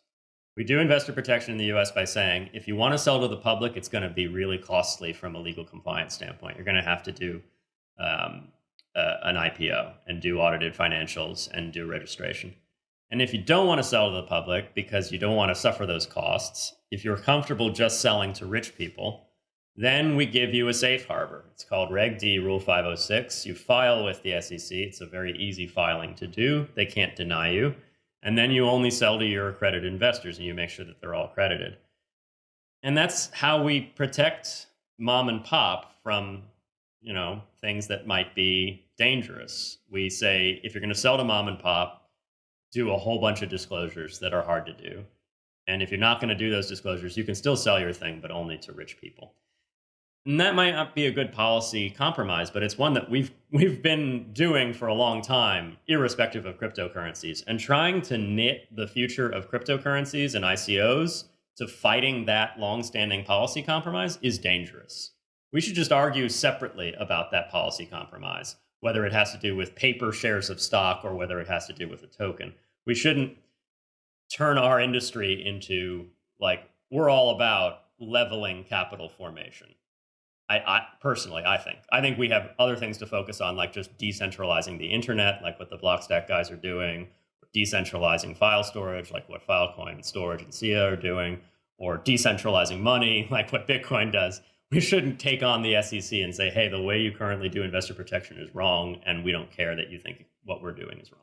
C: We do investor protection in the US by saying if you want to sell to the public, it's going to be really costly from a legal compliance standpoint. You're going to have to do um, uh, an IPO and do audited financials and do registration. And if you don't want to sell to the public because you don't want to suffer those costs, if you're comfortable just selling to rich people, then we give you a safe harbor. It's called Reg D Rule 506. You file with the SEC. It's a very easy filing to do. They can't deny you. And then you only sell to your accredited investors and you make sure that they're all accredited. And that's how we protect mom and pop from you know, things that might be dangerous. We say if you're going to sell to mom and pop, do a whole bunch of disclosures that are hard to do. And if you're not going to do those disclosures, you can still sell your thing, but only to rich people. And that might not be a good policy compromise, but it's one that we've we've been doing for a long time, irrespective of cryptocurrencies, and trying to knit the future of cryptocurrencies and ICOs to fighting that long-standing policy compromise is dangerous. We should just argue separately about that policy compromise, whether it has to do with paper shares of stock or whether it has to do with a token. We shouldn't turn our industry into like we're all about leveling capital formation. I, I, personally, I think. I think we have other things to focus on, like just decentralizing the internet, like what the Blockstack guys are doing, decentralizing file storage, like what Filecoin storage and SIA are doing, or decentralizing money, [laughs] like what Bitcoin does we shouldn't take on the SEC and say, hey, the way you currently do investor protection is wrong, and we don't care that you think what we're doing is wrong.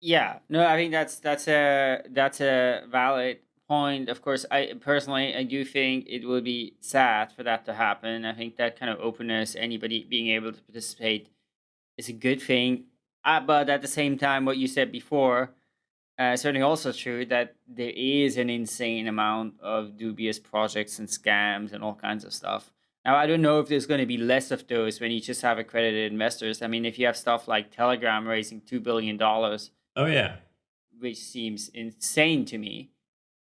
B: Yeah, no, I think that's that's a that's a valid point, of course, I personally I do think it would be sad for that to happen. I think that kind of openness, anybody being able to participate, is a good thing. Uh, but at the same time, what you said before, uh, certainly also true that there is an insane amount of dubious projects and scams and all kinds of stuff. Now, I don't know if there's going to be less of those when you just have accredited investors. I mean, if you have stuff like Telegram raising $2 billion.
C: Oh, yeah.
B: Which seems insane to me.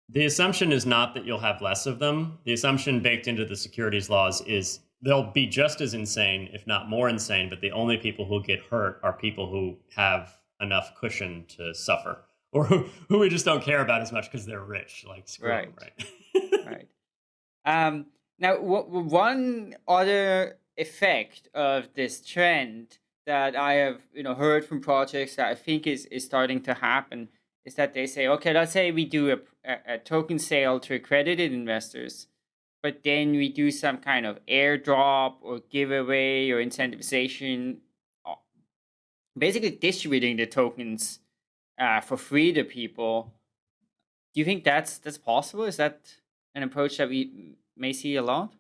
C: The assumption is not that you'll have less of them. The assumption baked into the securities laws is they'll be just as insane, if not more insane, but the only people who get hurt are people who have enough cushion to suffer [laughs] or who, who we just don't care about as much because they're rich. Like, screw right. Them,
B: right. [laughs] right. Um, now, one other effect of this trend that I have, you know, heard from projects that I think is, is starting to happen is that they say, okay, let's say we do a, a, a token sale to accredited investors, but then we do some kind of airdrop or giveaway or incentivization, uh, basically distributing the tokens uh, for free to people. Do you think that's that's possible? Is that an approach that we see a lot?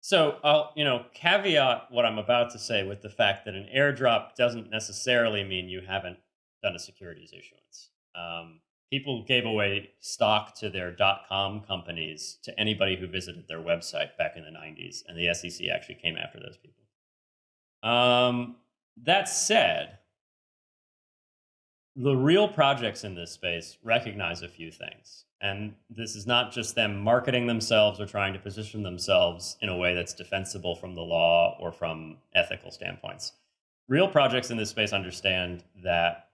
C: So I'll, you know, caveat what I'm about to say with the fact that an airdrop doesn't necessarily mean you haven't done a securities issuance. Um, people gave away stock to their .com companies to anybody who visited their website back in the 90s, and the SEC actually came after those people. Um, that said, the real projects in this space recognize a few things. And this is not just them marketing themselves or trying to position themselves in a way that's defensible from the law or from ethical standpoints. Real projects in this space understand that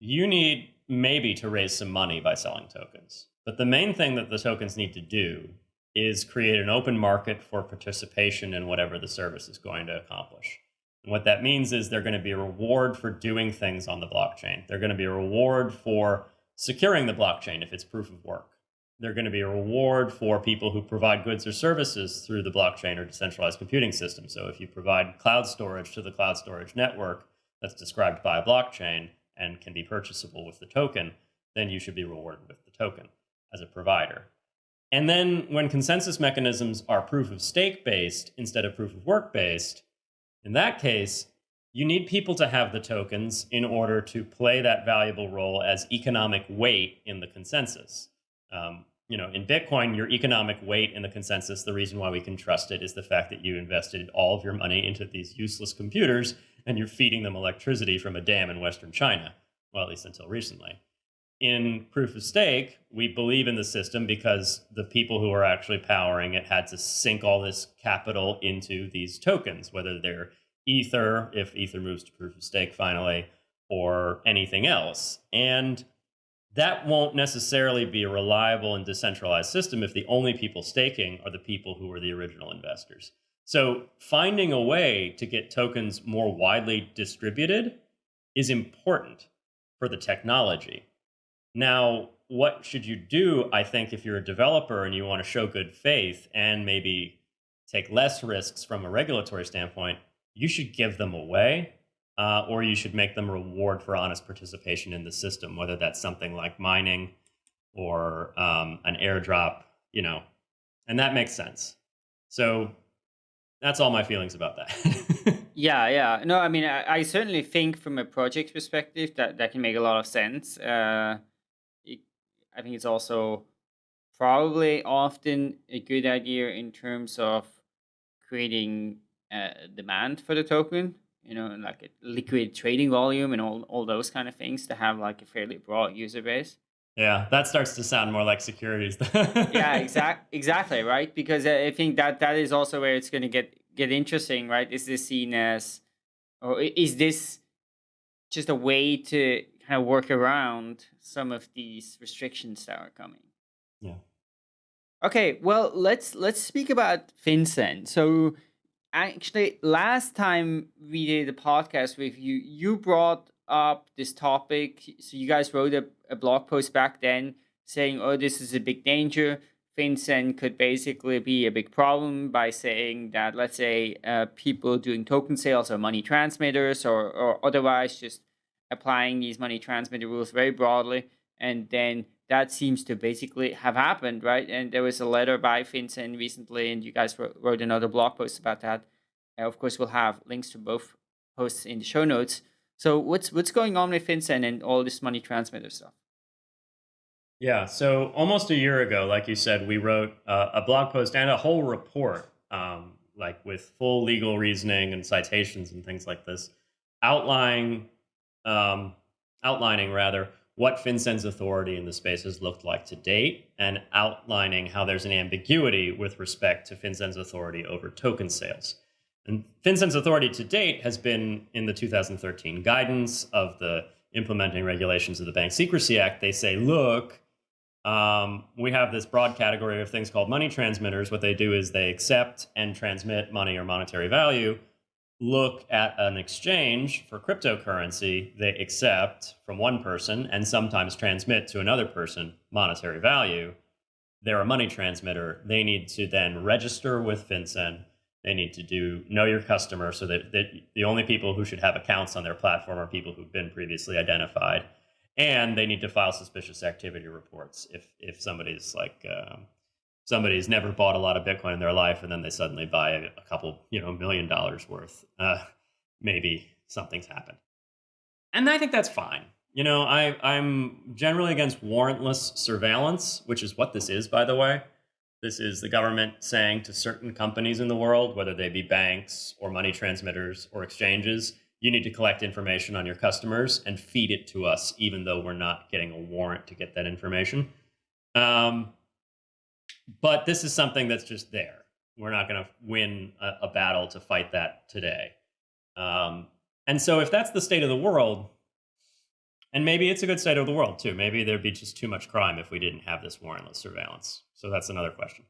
C: you need maybe to raise some money by selling tokens. But the main thing that the tokens need to do is create an open market for participation in whatever the service is going to accomplish. What that means is they're going to be a reward for doing things on the blockchain. They're going to be a reward for securing the blockchain if it's proof of work. They're going to be a reward for people who provide goods or services through the blockchain or decentralized computing system. So if you provide cloud storage to the cloud storage network that's described by a blockchain and can be purchasable with the token, then you should be rewarded with the token as a provider. And then when consensus mechanisms are proof of stake based instead of proof of work based, in that case, you need people to have the tokens in order to play that valuable role as economic weight in the consensus. Um, you know, in Bitcoin, your economic weight in the consensus, the reason why we can trust it is the fact that you invested all of your money into these useless computers and you're feeding them electricity from a dam in Western China. Well, at least until recently. In proof of stake, we believe in the system because the people who are actually powering it had to sink all this capital into these tokens, whether they're Ether, if Ether moves to proof of stake finally, or anything else. And that won't necessarily be a reliable and decentralized system if the only people staking are the people who are the original investors. So finding a way to get tokens more widely distributed is important for the technology. Now, what should you do, I think, if you're a developer and you want to show good faith and maybe take less risks from a regulatory standpoint, you should give them away uh, or you should make them reward for honest participation in the system, whether that's something like mining or um, an airdrop, you know, and that makes sense. So that's all my feelings about that. [laughs]
B: yeah, yeah. No, I mean, I, I, certainly think from a project perspective that that can make a lot of sense. Uh, I think it's also probably often a good idea in terms of creating uh, demand for the token you know like a liquid trading volume and all, all those kind of things to have like a fairly broad user base.
C: Yeah that starts to sound more like securities.
B: Yeah [laughs] exact exactly right? Because i think that that is also where it's going to get get interesting right? Is this seen as or is this just a way to kind of work around some of these restrictions that are coming.
C: Yeah.
B: Okay well let's let's speak about FinCEN. So actually last time we did a podcast with you you brought up this topic. So you guys wrote a, a blog post back then saying oh this is a big danger. FinCEN could basically be a big problem by saying that let's say uh, people doing token sales or money transmitters or, or otherwise just applying these money transmitter rules very broadly and then that seems to basically have happened, right? And there was a letter by FinCEN recently, and you guys wrote, wrote another blog post about that. Uh, of course, we'll have links to both posts in the show notes. So what's what's going on with FinCEN and all this money transmitter stuff?
C: Yeah, so almost a year ago, like you said, we wrote uh, a blog post and a whole report, um, like with full legal reasoning and citations and things like this, outlining, um, outlining rather what FinCEN's authority in the space has looked like to date, and outlining how there's an ambiguity with respect to FinCEN's authority over token sales. And FinCEN's authority to date has been in the 2013 guidance of the implementing regulations of the Bank Secrecy Act. They say, look, um, we have this broad category of things called money transmitters. What they do is they accept and transmit money or monetary value. Look at an exchange for cryptocurrency, they accept from one person and sometimes transmit to another person monetary value. They're a money transmitter. They need to then register with FinCEN they need to do know your customer so that, that the only people who should have accounts on their platform are people who've been previously identified. And they need to file suspicious activity reports if, if somebody's like, um, somebody's never bought a lot of Bitcoin in their life and then they suddenly buy a, couple, you know, million dollars worth, uh, maybe something's happened. And I think that's fine. You know, I, I'm generally against warrantless surveillance, which is what this is, by the way. This is the government saying to certain companies in the world, whether they be banks or money transmitters or exchanges, you need to collect information on your customers and feed it to us, even though we're not getting a warrant to get that information. Um, but this is something that's just there. We're not going to win a, a, battle to fight that today. Um, and so, if that's the state of the world, and maybe it's a good state of the world too. Maybe there'd be just too much crime if we didn't have this warrantless surveillance. So that's another question.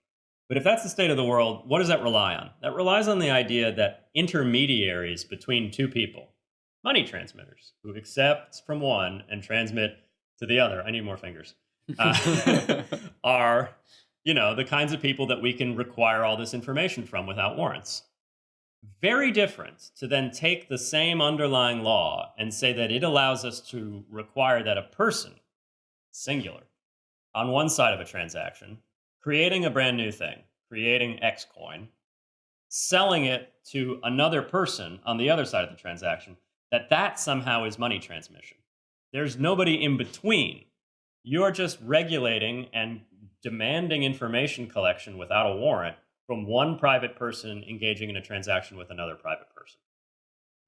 C: But if that's the state of the world, what does that rely on? That relies on the idea that intermediaries between two people, money transmitters, who accept from one and transmit to the other, I need more fingers, uh, [laughs] are, you know, the kinds of people that we can require all this information from without warrants. Very different to then take the same underlying law and say that it allows us to require that a person, singular, on one side of a transaction, creating a brand new thing, creating X coin, selling it to another person on the other side of the transaction, that that somehow is money transmission. There's nobody in between. You're just regulating and demanding information collection without a warrant from one private person engaging in a transaction with another private person.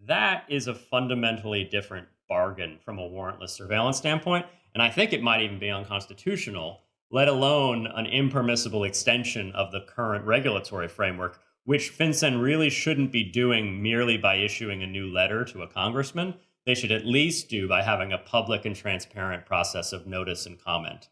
C: That is a fundamentally different bargain from a warrantless surveillance standpoint. And I think it might even be unconstitutional, let alone an impermissible extension of the current regulatory framework, which FinCEN really shouldn't be doing merely by issuing a new letter to a congressman. They should at least do by having a public and transparent process of notice and comment,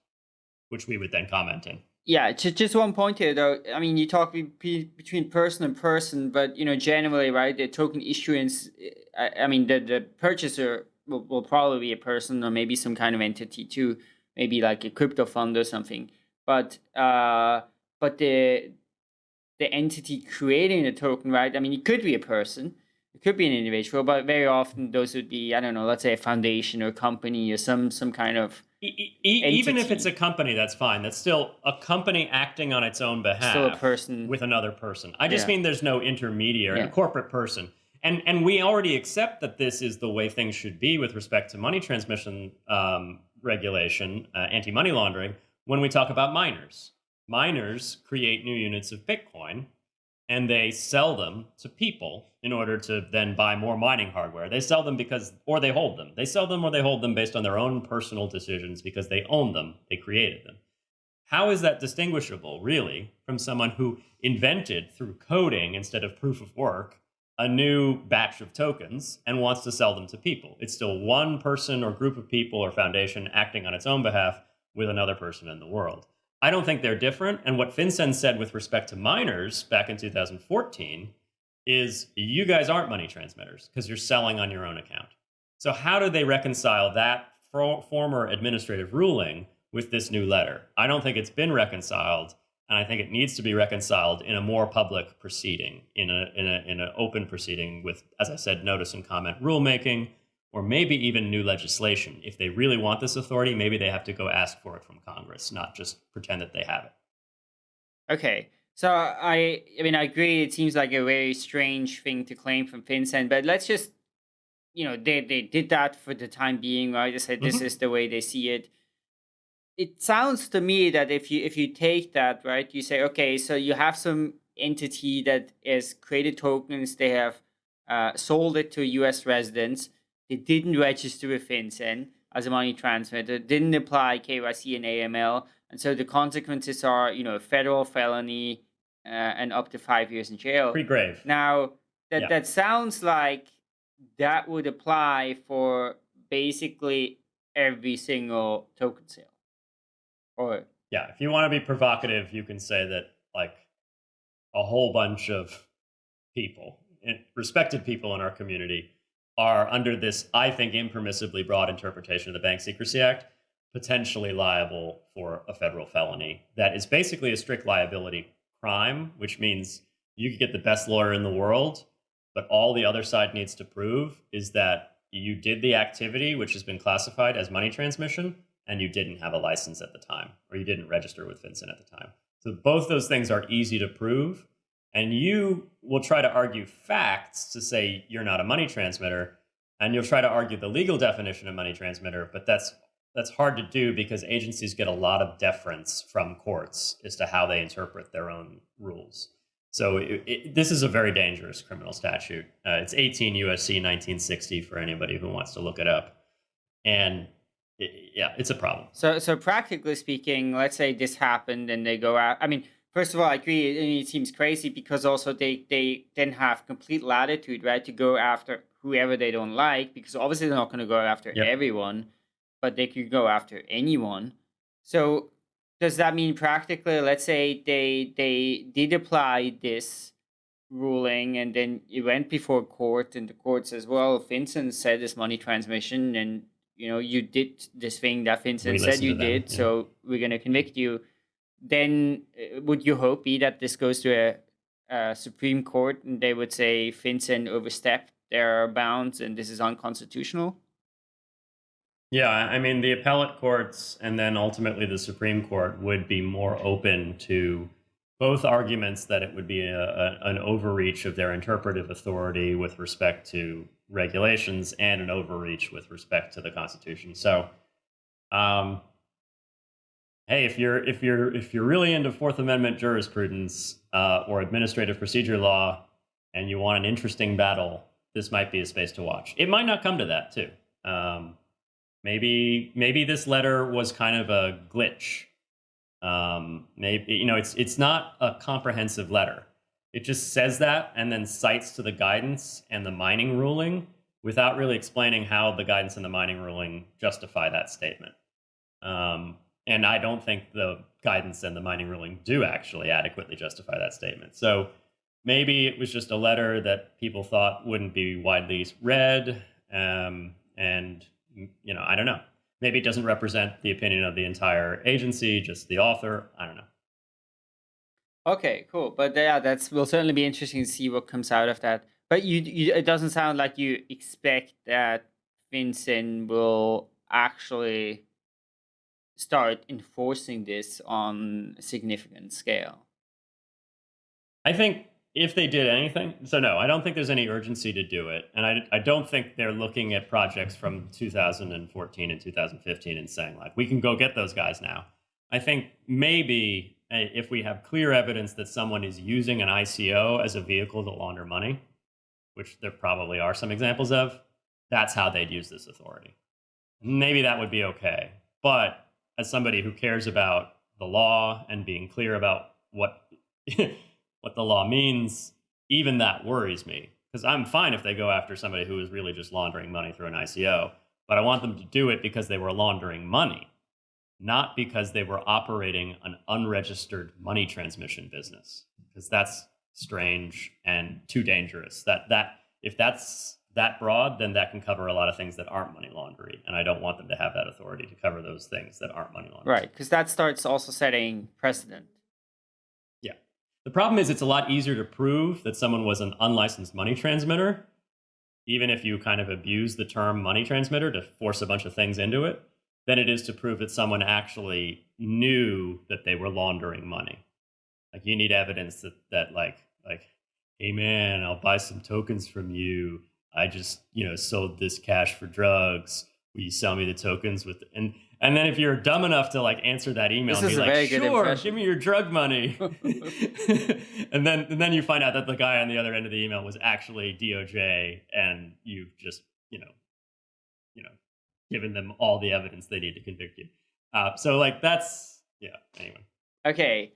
C: which we would then comment in.
B: Yeah, just just one point here though. I mean, you talk be, between person and person, but you know, generally, right? The token issuance. I, I mean, the the purchaser will, will probably be a person or maybe some kind of entity too, maybe like a crypto fund or something. But uh, but the the entity creating the token, right? I mean, it could be a person, it could be an individual, but very often those would be I don't know, let's say a foundation or company or some some kind of
C: E even if it's a company, that's fine. That's still a company acting on its own behalf.
B: Still a person
C: with another person. I just yeah. mean there's no intermediary, yeah. a corporate person. And and we already accept that this is the way things should be with respect to money transmission um, regulation, uh, anti-money laundering. When we talk about miners, miners create new units of Bitcoin and they sell them to people in order to then buy more mining hardware. They sell them because, or they hold them. They sell them or they hold them based on their own personal decisions because they own them, they created them. How is that distinguishable, really, from someone who invented through coding instead of proof of work a new batch of tokens and wants to sell them to people? It's still one person or group of people or foundation acting on its own behalf with another person in the world. I don't think they're different. And what FinCEN said with respect to miners back in 2014 is you guys aren't money transmitters because you're selling on your own account. So how do they reconcile that former administrative ruling with this new letter? I don't think it's been reconciled, and I think it needs to be reconciled in a more public proceeding, in a in a in an open proceeding with, as I said, notice and comment rulemaking, or maybe even new legislation. If they really want this authority, maybe they have to go ask for it from Congress, not just pretend that they have it.
B: Okay. So I I mean I agree it seems like a very strange thing to claim from FinCEN, but let's just you know, they they did that for the time being, right? They said this
C: Mhm.
B: is the way they see it. It sounds to me that if you if you take that, right, you say, okay, so you have some entity that has created tokens, they have uh, sold it to US residents, they didn't register with FinCEN as a money transmitter, didn't apply KYC and AML, and so the consequences are, you know, federal felony uh, and up to five years in jail.
C: Pretty grave.
B: Now, that
C: Yeah.
B: that sounds like that would apply for basically every single token sale. Or
C: Yeah, if you want to be provocative, you can say that like a whole bunch of people, eh, respected people in our community, are under this, I think, impermissibly broad interpretation of the Bank Secrecy Act, potentially liable for a federal felony that is basically a strict liability crime, which means you could get the best lawyer in the world, but all the other side needs to prove is that you did the activity, which has been classified as money transmission, and you didn't have a license at the time, or you didn't register with FinCEN at the time. So both those things are easy to prove, and you will try to argue facts to say you're not a money transmitter, and you'll try to argue the legal definition of money transmitter, but that's that's hard to do because agencies get a lot of deference from courts as to how they interpret their own rules. So it, it, this is a very dangerous criminal statute. Uh, it's 18 USC 1960 for anybody who wants to look it up, and it, yeah, it's a problem.
B: so so practically speaking, let's say this happened and they go out. I mean, first of all, I agree. I mean, it seems crazy because also they they then have complete latitude, right, to go after whoever they don't like because obviously they're not going to go after
C: Yep.
B: everyone, but they could go after anyone. So does that mean practically, let's say they they did apply this ruling and then it went before court and the court says, well, FinCEN said this money transmission and you know you did this thing that
C: FinCEN
B: said you did,
C: yeah.
B: so we're gonna convict you. Then uh, would you hope be that this goes to a, a Supreme Court and they would say FinCEN overstepped their bounds and this is unconstitutional?
C: Yeah, I mean, the appellate courts and then ultimately the Supreme Court would be more open to both arguments that it would be a, a, an overreach of their interpretive authority with respect to regulations and an overreach with respect to the Constitution. So, um, hey, if you're if you're if you're really into Fourth Amendment jurisprudence uh, or administrative procedure law, and you want an interesting battle, this might be a space to watch. It might not come to that too. Um, maybe maybe this letter was kind of a glitch. Um, maybe you know it's it's not a comprehensive letter. It just says that and then cites to the guidance and the mining ruling without really explaining how the guidance and the mining ruling justify that statement. Um, and I don't think the guidance and the mining ruling do actually adequately justify that statement. So maybe it was just a letter that people thought wouldn't be widely read, um, and you know, I don't know. Maybe it doesn't represent the opinion of the entire agency, just the author. I don't know.
B: Okay, cool. But uh, yeah, that's will certainly be interesting to see what comes out of that. But you, you it doesn't sound like you expect that FinCEN will actually start enforcing this on a significant scale.
C: I think if they did anything, so no, I don't think there's any urgency to do it. And I, I don't think they're looking at projects from 2014 and 2015 and saying, like, we can go get those guys now. I think maybe eh, if we have clear evidence that someone is using an ICO as a vehicle to launder money, which there probably are some examples of, that's how they'd use this authority. Maybe that would be okay. But as somebody who cares about the law and being clear about what [laughs] what the law means, even that worries me. Because I'm fine if they go after somebody who is really just laundering money through an ICO, but I want them to do it because they were laundering money, not because they were operating an unregistered money transmission business. Because that's strange and too dangerous. That that if that's that broad, then that can cover a lot of things that aren't money laundering, and I don't want them to have that authority to cover those things that aren't money laundering.
B: Right, because that starts also setting precedent.
C: The problem is it's a lot easier to prove that someone was an unlicensed money transmitter even if you kind of abuse the term money transmitter to force a bunch of things into it, than it is to prove that someone actually knew that they were laundering money. Like you need evidence that that like like, hey man, I'll buy some tokens from you. I just you know sold this cash for drugs. Will you sell me the tokens with and and then if you're dumb enough to like answer that email
B: This
C: and
B: is
C: be
B: very
C: like,
B: good
C: sure,
B: impression."
C: give me your drug money. [laughs] and then and then you find out that the guy on the other end of the email was actually DOJ and you've just, you know, you know, given them all the evidence they need to convict you. Uh, so like that's yeah, anyway.
B: Okay,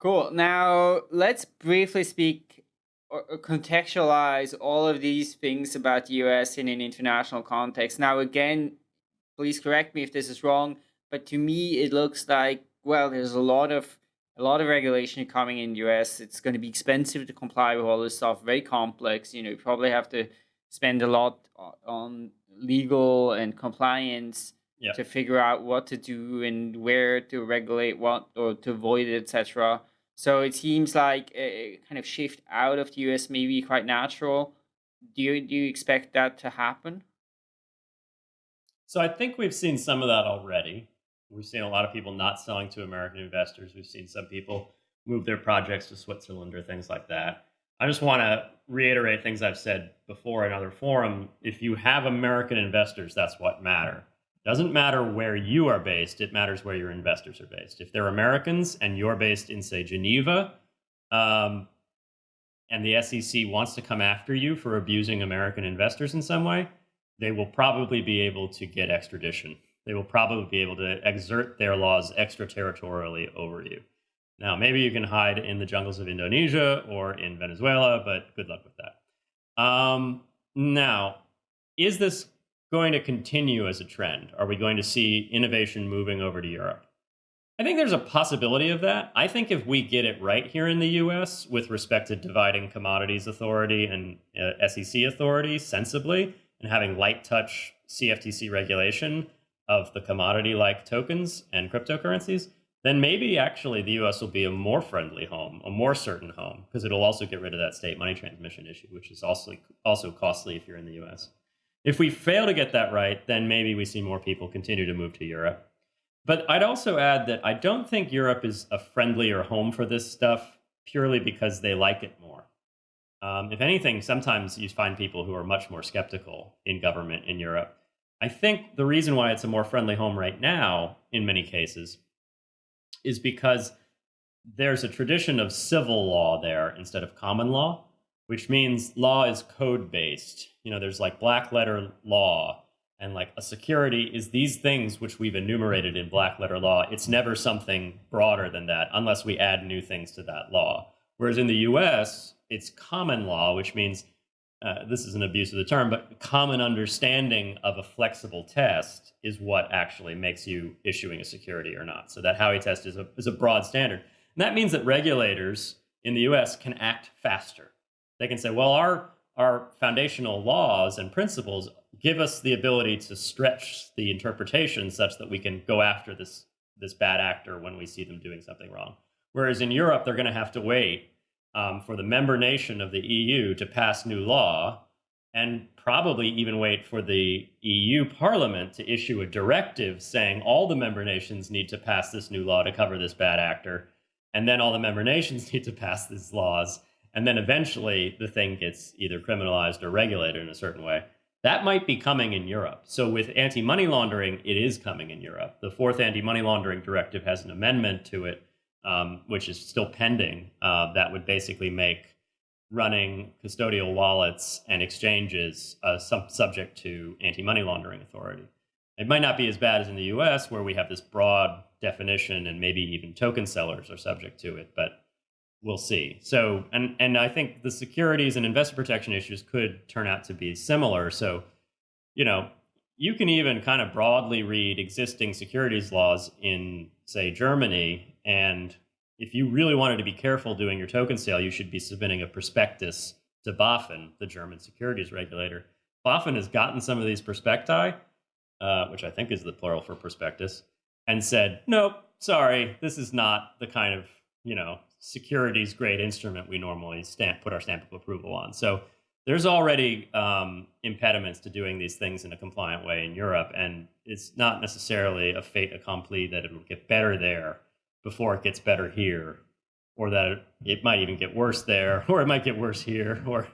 B: cool. Now let's briefly speak or or contextualize all of these things about the US in an international context. Now, again, please correct me if this is wrong, but to me it looks like well, there's a lot of a lot of regulation coming in the US. It's going to be expensive to comply with all this stuff, very complex. You know, you probably have to spend a lot on legal and compliance
C: Yeah.
B: to figure out what to do and where to regulate what or to avoid it, etc. So it seems like a kind of shift out of the US may be quite natural. Do you do you expect that to happen?
C: So I think we've seen some of that already. We've seen a lot of people not selling to American investors. We've seen some people move their projects to Switzerland or things like that. I just want to reiterate things I've said before in other forum. If you have American investors, that's what matter. Doesn't matter where you are based, it matters where your investors are based. If they're Americans and you're based in, say, Geneva, um, and the SEC wants to come after you for abusing American investors in some way, they will probably be able to get extradition. They will probably be able to exert their laws extraterritorially over you. Now, maybe you can hide in the jungles of Indonesia or in Venezuela, but good luck with that. Um, now, is this going to continue as a trend? Are we going to see innovation moving over to Europe? I think there's a possibility of that. I think if we get it right here in the US with respect to dividing commodities authority and uh, SEC authority sensibly and having light touch CFTC regulation of the commodity like tokens and cryptocurrencies, then maybe actually the US will be a more friendly home, a more certain home, because it'll also get rid of that state money transmission issue, which is also, also costly if you're in the US. If we fail to get that right, then maybe we see more people continue to move to Europe. But I'd also add that I don't think Europe is a friendlier home for this stuff purely because they like it more. Um, if anything, sometimes you find people who are much more skeptical in government in Europe. I think the reason why it's a more friendly home right now, in many cases, is because there's a tradition of civil law there instead of common law, which means law is code based. You know, there's like black letter law and like a security is these things which we've enumerated in black letter law. It's never something broader than that unless we add new things to that law. Whereas in the US, it's common law, which means uh, this is an abuse of the term, but common understanding of a flexible test is what actually makes you issuing a security or not. So that Howey test is a, is a broad standard. And that means that regulators in the US can act faster. They can say, well, our, our foundational laws and principles give us the ability to stretch the interpretation such that we can go after this, this bad actor when we see them doing something wrong. Whereas in Europe, they're going to have to wait um, for the member nation of the EU to pass new law and probably even wait for the EU Parliament to issue a directive saying all the member nations need to pass this new law to cover this bad actor. And then all the member nations [laughs] need to pass these laws. And then eventually the thing gets either criminalized or regulated in a certain way. That might be coming in Europe. So with anti money laundering, it is coming in Europe. The fourth anti money laundering directive has an amendment to it um, which is still pending, uh, that would basically make running custodial wallets and exchanges uh, sub- subject to anti money laundering authority. It might not be as bad as in the US, where we have this broad definition and maybe even token sellers are subject to it, but we'll see. So, and, and I think the securities and investor protection issues could turn out to be similar. So, you know, you can even kind of broadly read existing securities laws in, say, Germany. And if you really wanted to be careful doing your token sale, you should be submitting a prospectus to BaFin, the German securities regulator. BaFin has gotten some of these prospecti, uh, which I think is the plural for prospectus, and said, nope, sorry, this is not the kind of, you know, securities grade instrument we normally stamp, put our stamp of approval on. So there's already um, impediments to doing these things in a compliant way in Europe, and it's not necessarily a fait accompli that it will get better there before it gets better here, or that it might even get worse there, [laughs] or it might get worse here, or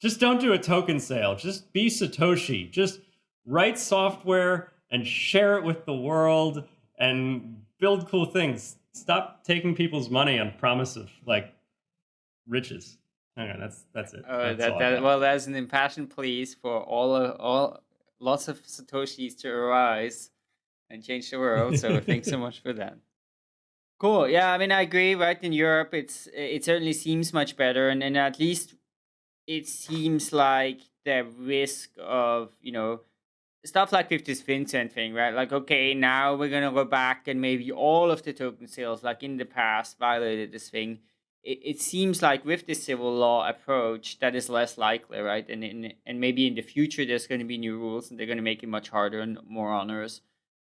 C: just don't do a token sale. Just be Satoshi. Just write software and share it with the world and build cool things. Stop taking people's money on promise of like riches. Okay, that's that's it.
B: Uh,
C: that's
B: that, that, well, that's an impassioned pleas for all of, all lots of satoshis to arise and change the world. So [laughs] thanks so much for that. Cool. Yeah, I mean, I agree. Right in Europe, it's it certainly seems much better, and and at least it seems like the risk of you know stuff like with this FinCEN thing, right? Like, okay, now we're gonna go back and maybe all of the token sales, like in the past, violated this thing it, it seems like with the civil law approach, that is less likely, right? And in, and maybe in the future there's going to be new rules and they're going to make it much harder and more onerous.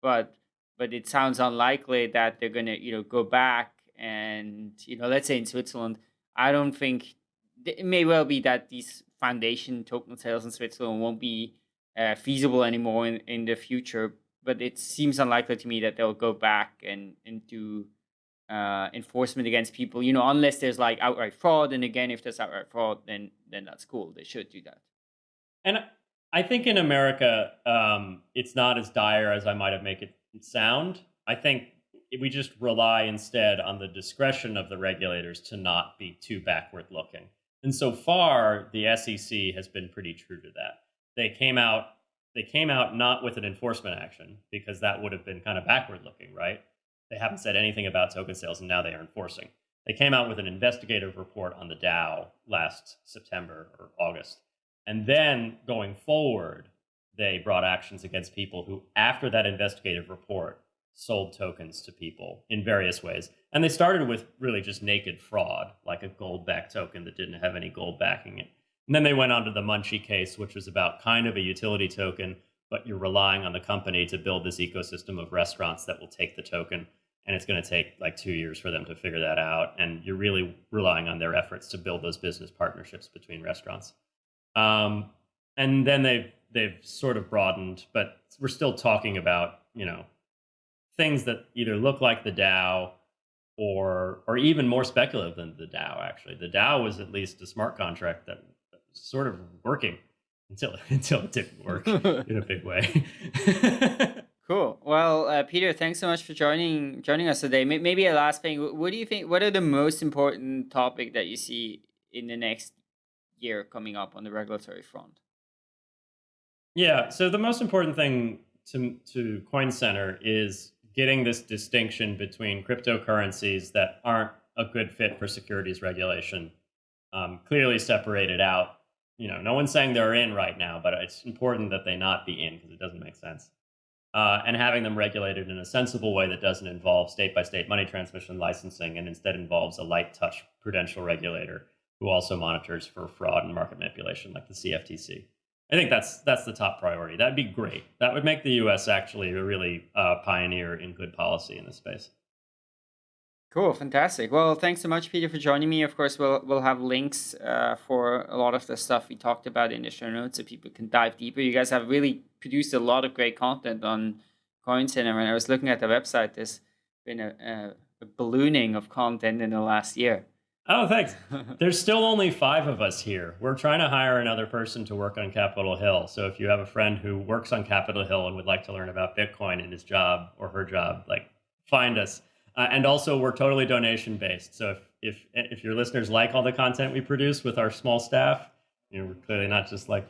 B: But but it sounds unlikely that they're going to you know go back and you know let's say in Switzerland, I don't think it may well be that these foundation token sales in Switzerland won't be uh, feasible anymore in, in the future. But it seems unlikely to me that they'll go back and and do uh, enforcement against people, you know, unless there's like outright fraud. And again, if there's outright fraud, then then that's cool. They should do that.
C: And I think in America, um, it's not as dire as I might have make it sound. I think we just rely instead on the discretion of the regulators to not be too backward looking. And so far, the SEC has been pretty true to that. They came out they came out not with an enforcement action because that would have been kind of backward looking, right? They haven't said anything about token sales, and now they are enforcing. They came out with an investigative report on the DAO last September or August. And then going forward, they brought actions against people who, after that investigative report, sold tokens to people in various ways. And they started with really just naked fraud, like a gold backed token that didn't have any gold backing it. And then they went on to the Munchee case, which was about kind of a utility token, but you're relying on the company to build this ecosystem of restaurants that will take the token and it's going to take like two years for them to figure that out and you're really relying on their efforts to build those business partnerships between restaurants. Um, and then they've they've sort of broadened but we're still talking about you know things that either look like the dao or or even more speculative than the dao actually. The dao was at least a smart contract that was sort of working until [laughs] until it didn't work [laughs] in a big way [laughs]
B: Cool. Well, uh, Peter, thanks so much for joining joining us today. Maybe a last thing. What do you think? What are the most important topic that you see in the next year coming up on the regulatory front?
C: Yeah. So the most important thing to to Coin Center is getting this distinction between cryptocurrencies that aren't a good fit for securities regulation um, clearly separated out. You know, no one's saying they're in right now, but it's important that they not be in because it doesn't make sense uh, and having them regulated in a sensible way that doesn't involve state by state money transmission licensing and instead involves a light touch prudential regulator who also monitors for fraud and market manipulation like the CFTC. I think that's that's the top priority. That'd be great. That would make the U.S. actually a really uh, pioneer in good policy in this space.
B: Cool, fantastic. Well, thanks so much, Peter, for joining me. Of course, we'll we'll have links uh, for a lot of the stuff we talked about in the show notes, so people can dive deeper. You guys have really produced a lot of great content on CoinCenter. When I was looking at the website, there's been a, a, a ballooning of content in the last year.
C: Oh, thanks. [laughs] There's still only five of us here. We're trying to hire another person to work on Capitol Hill. So if you have a friend who works on Capitol Hill and would like to learn about Bitcoin in his job or her job, like find us. Uh, and also, we're totally donation based. So if, if if your listeners like all the content we produce with our small staff, you know, we're clearly not just like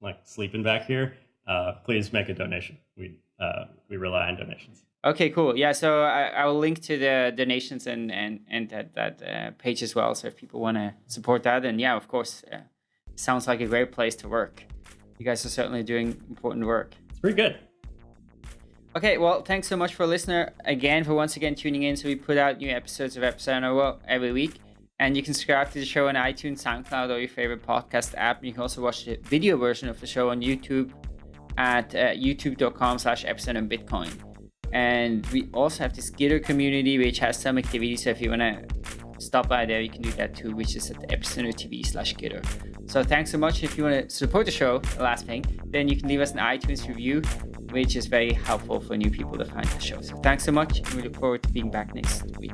C: like sleeping back here. Uh, please make a donation. We uh, we rely on donations.
B: Okay, cool. Yeah, so I, I will link to the donations and and and that that uh, page as well. So if people want to support that, and yeah, of course, uh, sounds like a great place to work. You guys are certainly doing important work.
C: It's pretty good.
B: Okay, well, thanks so much for listener again for once again tuning in. So we put out new episodes of Epicenter every week. And you can subscribe to the show on iTunes, SoundCloud, or your favorite podcast app. And you can also watch the video version of the show on YouTube at uh, youtube.com slash epicenter bitcoin. And we also have this Gitter community, which has some activity. So if you want to stop by there, you can do that too, which is at epicenter TV slash Gitter. So thanks so much. If you want to support the show, the last thing, then you can leave us an iTunes review, which is very helpful for new people to find the show. So thanks so much. And we look forward to being back next week.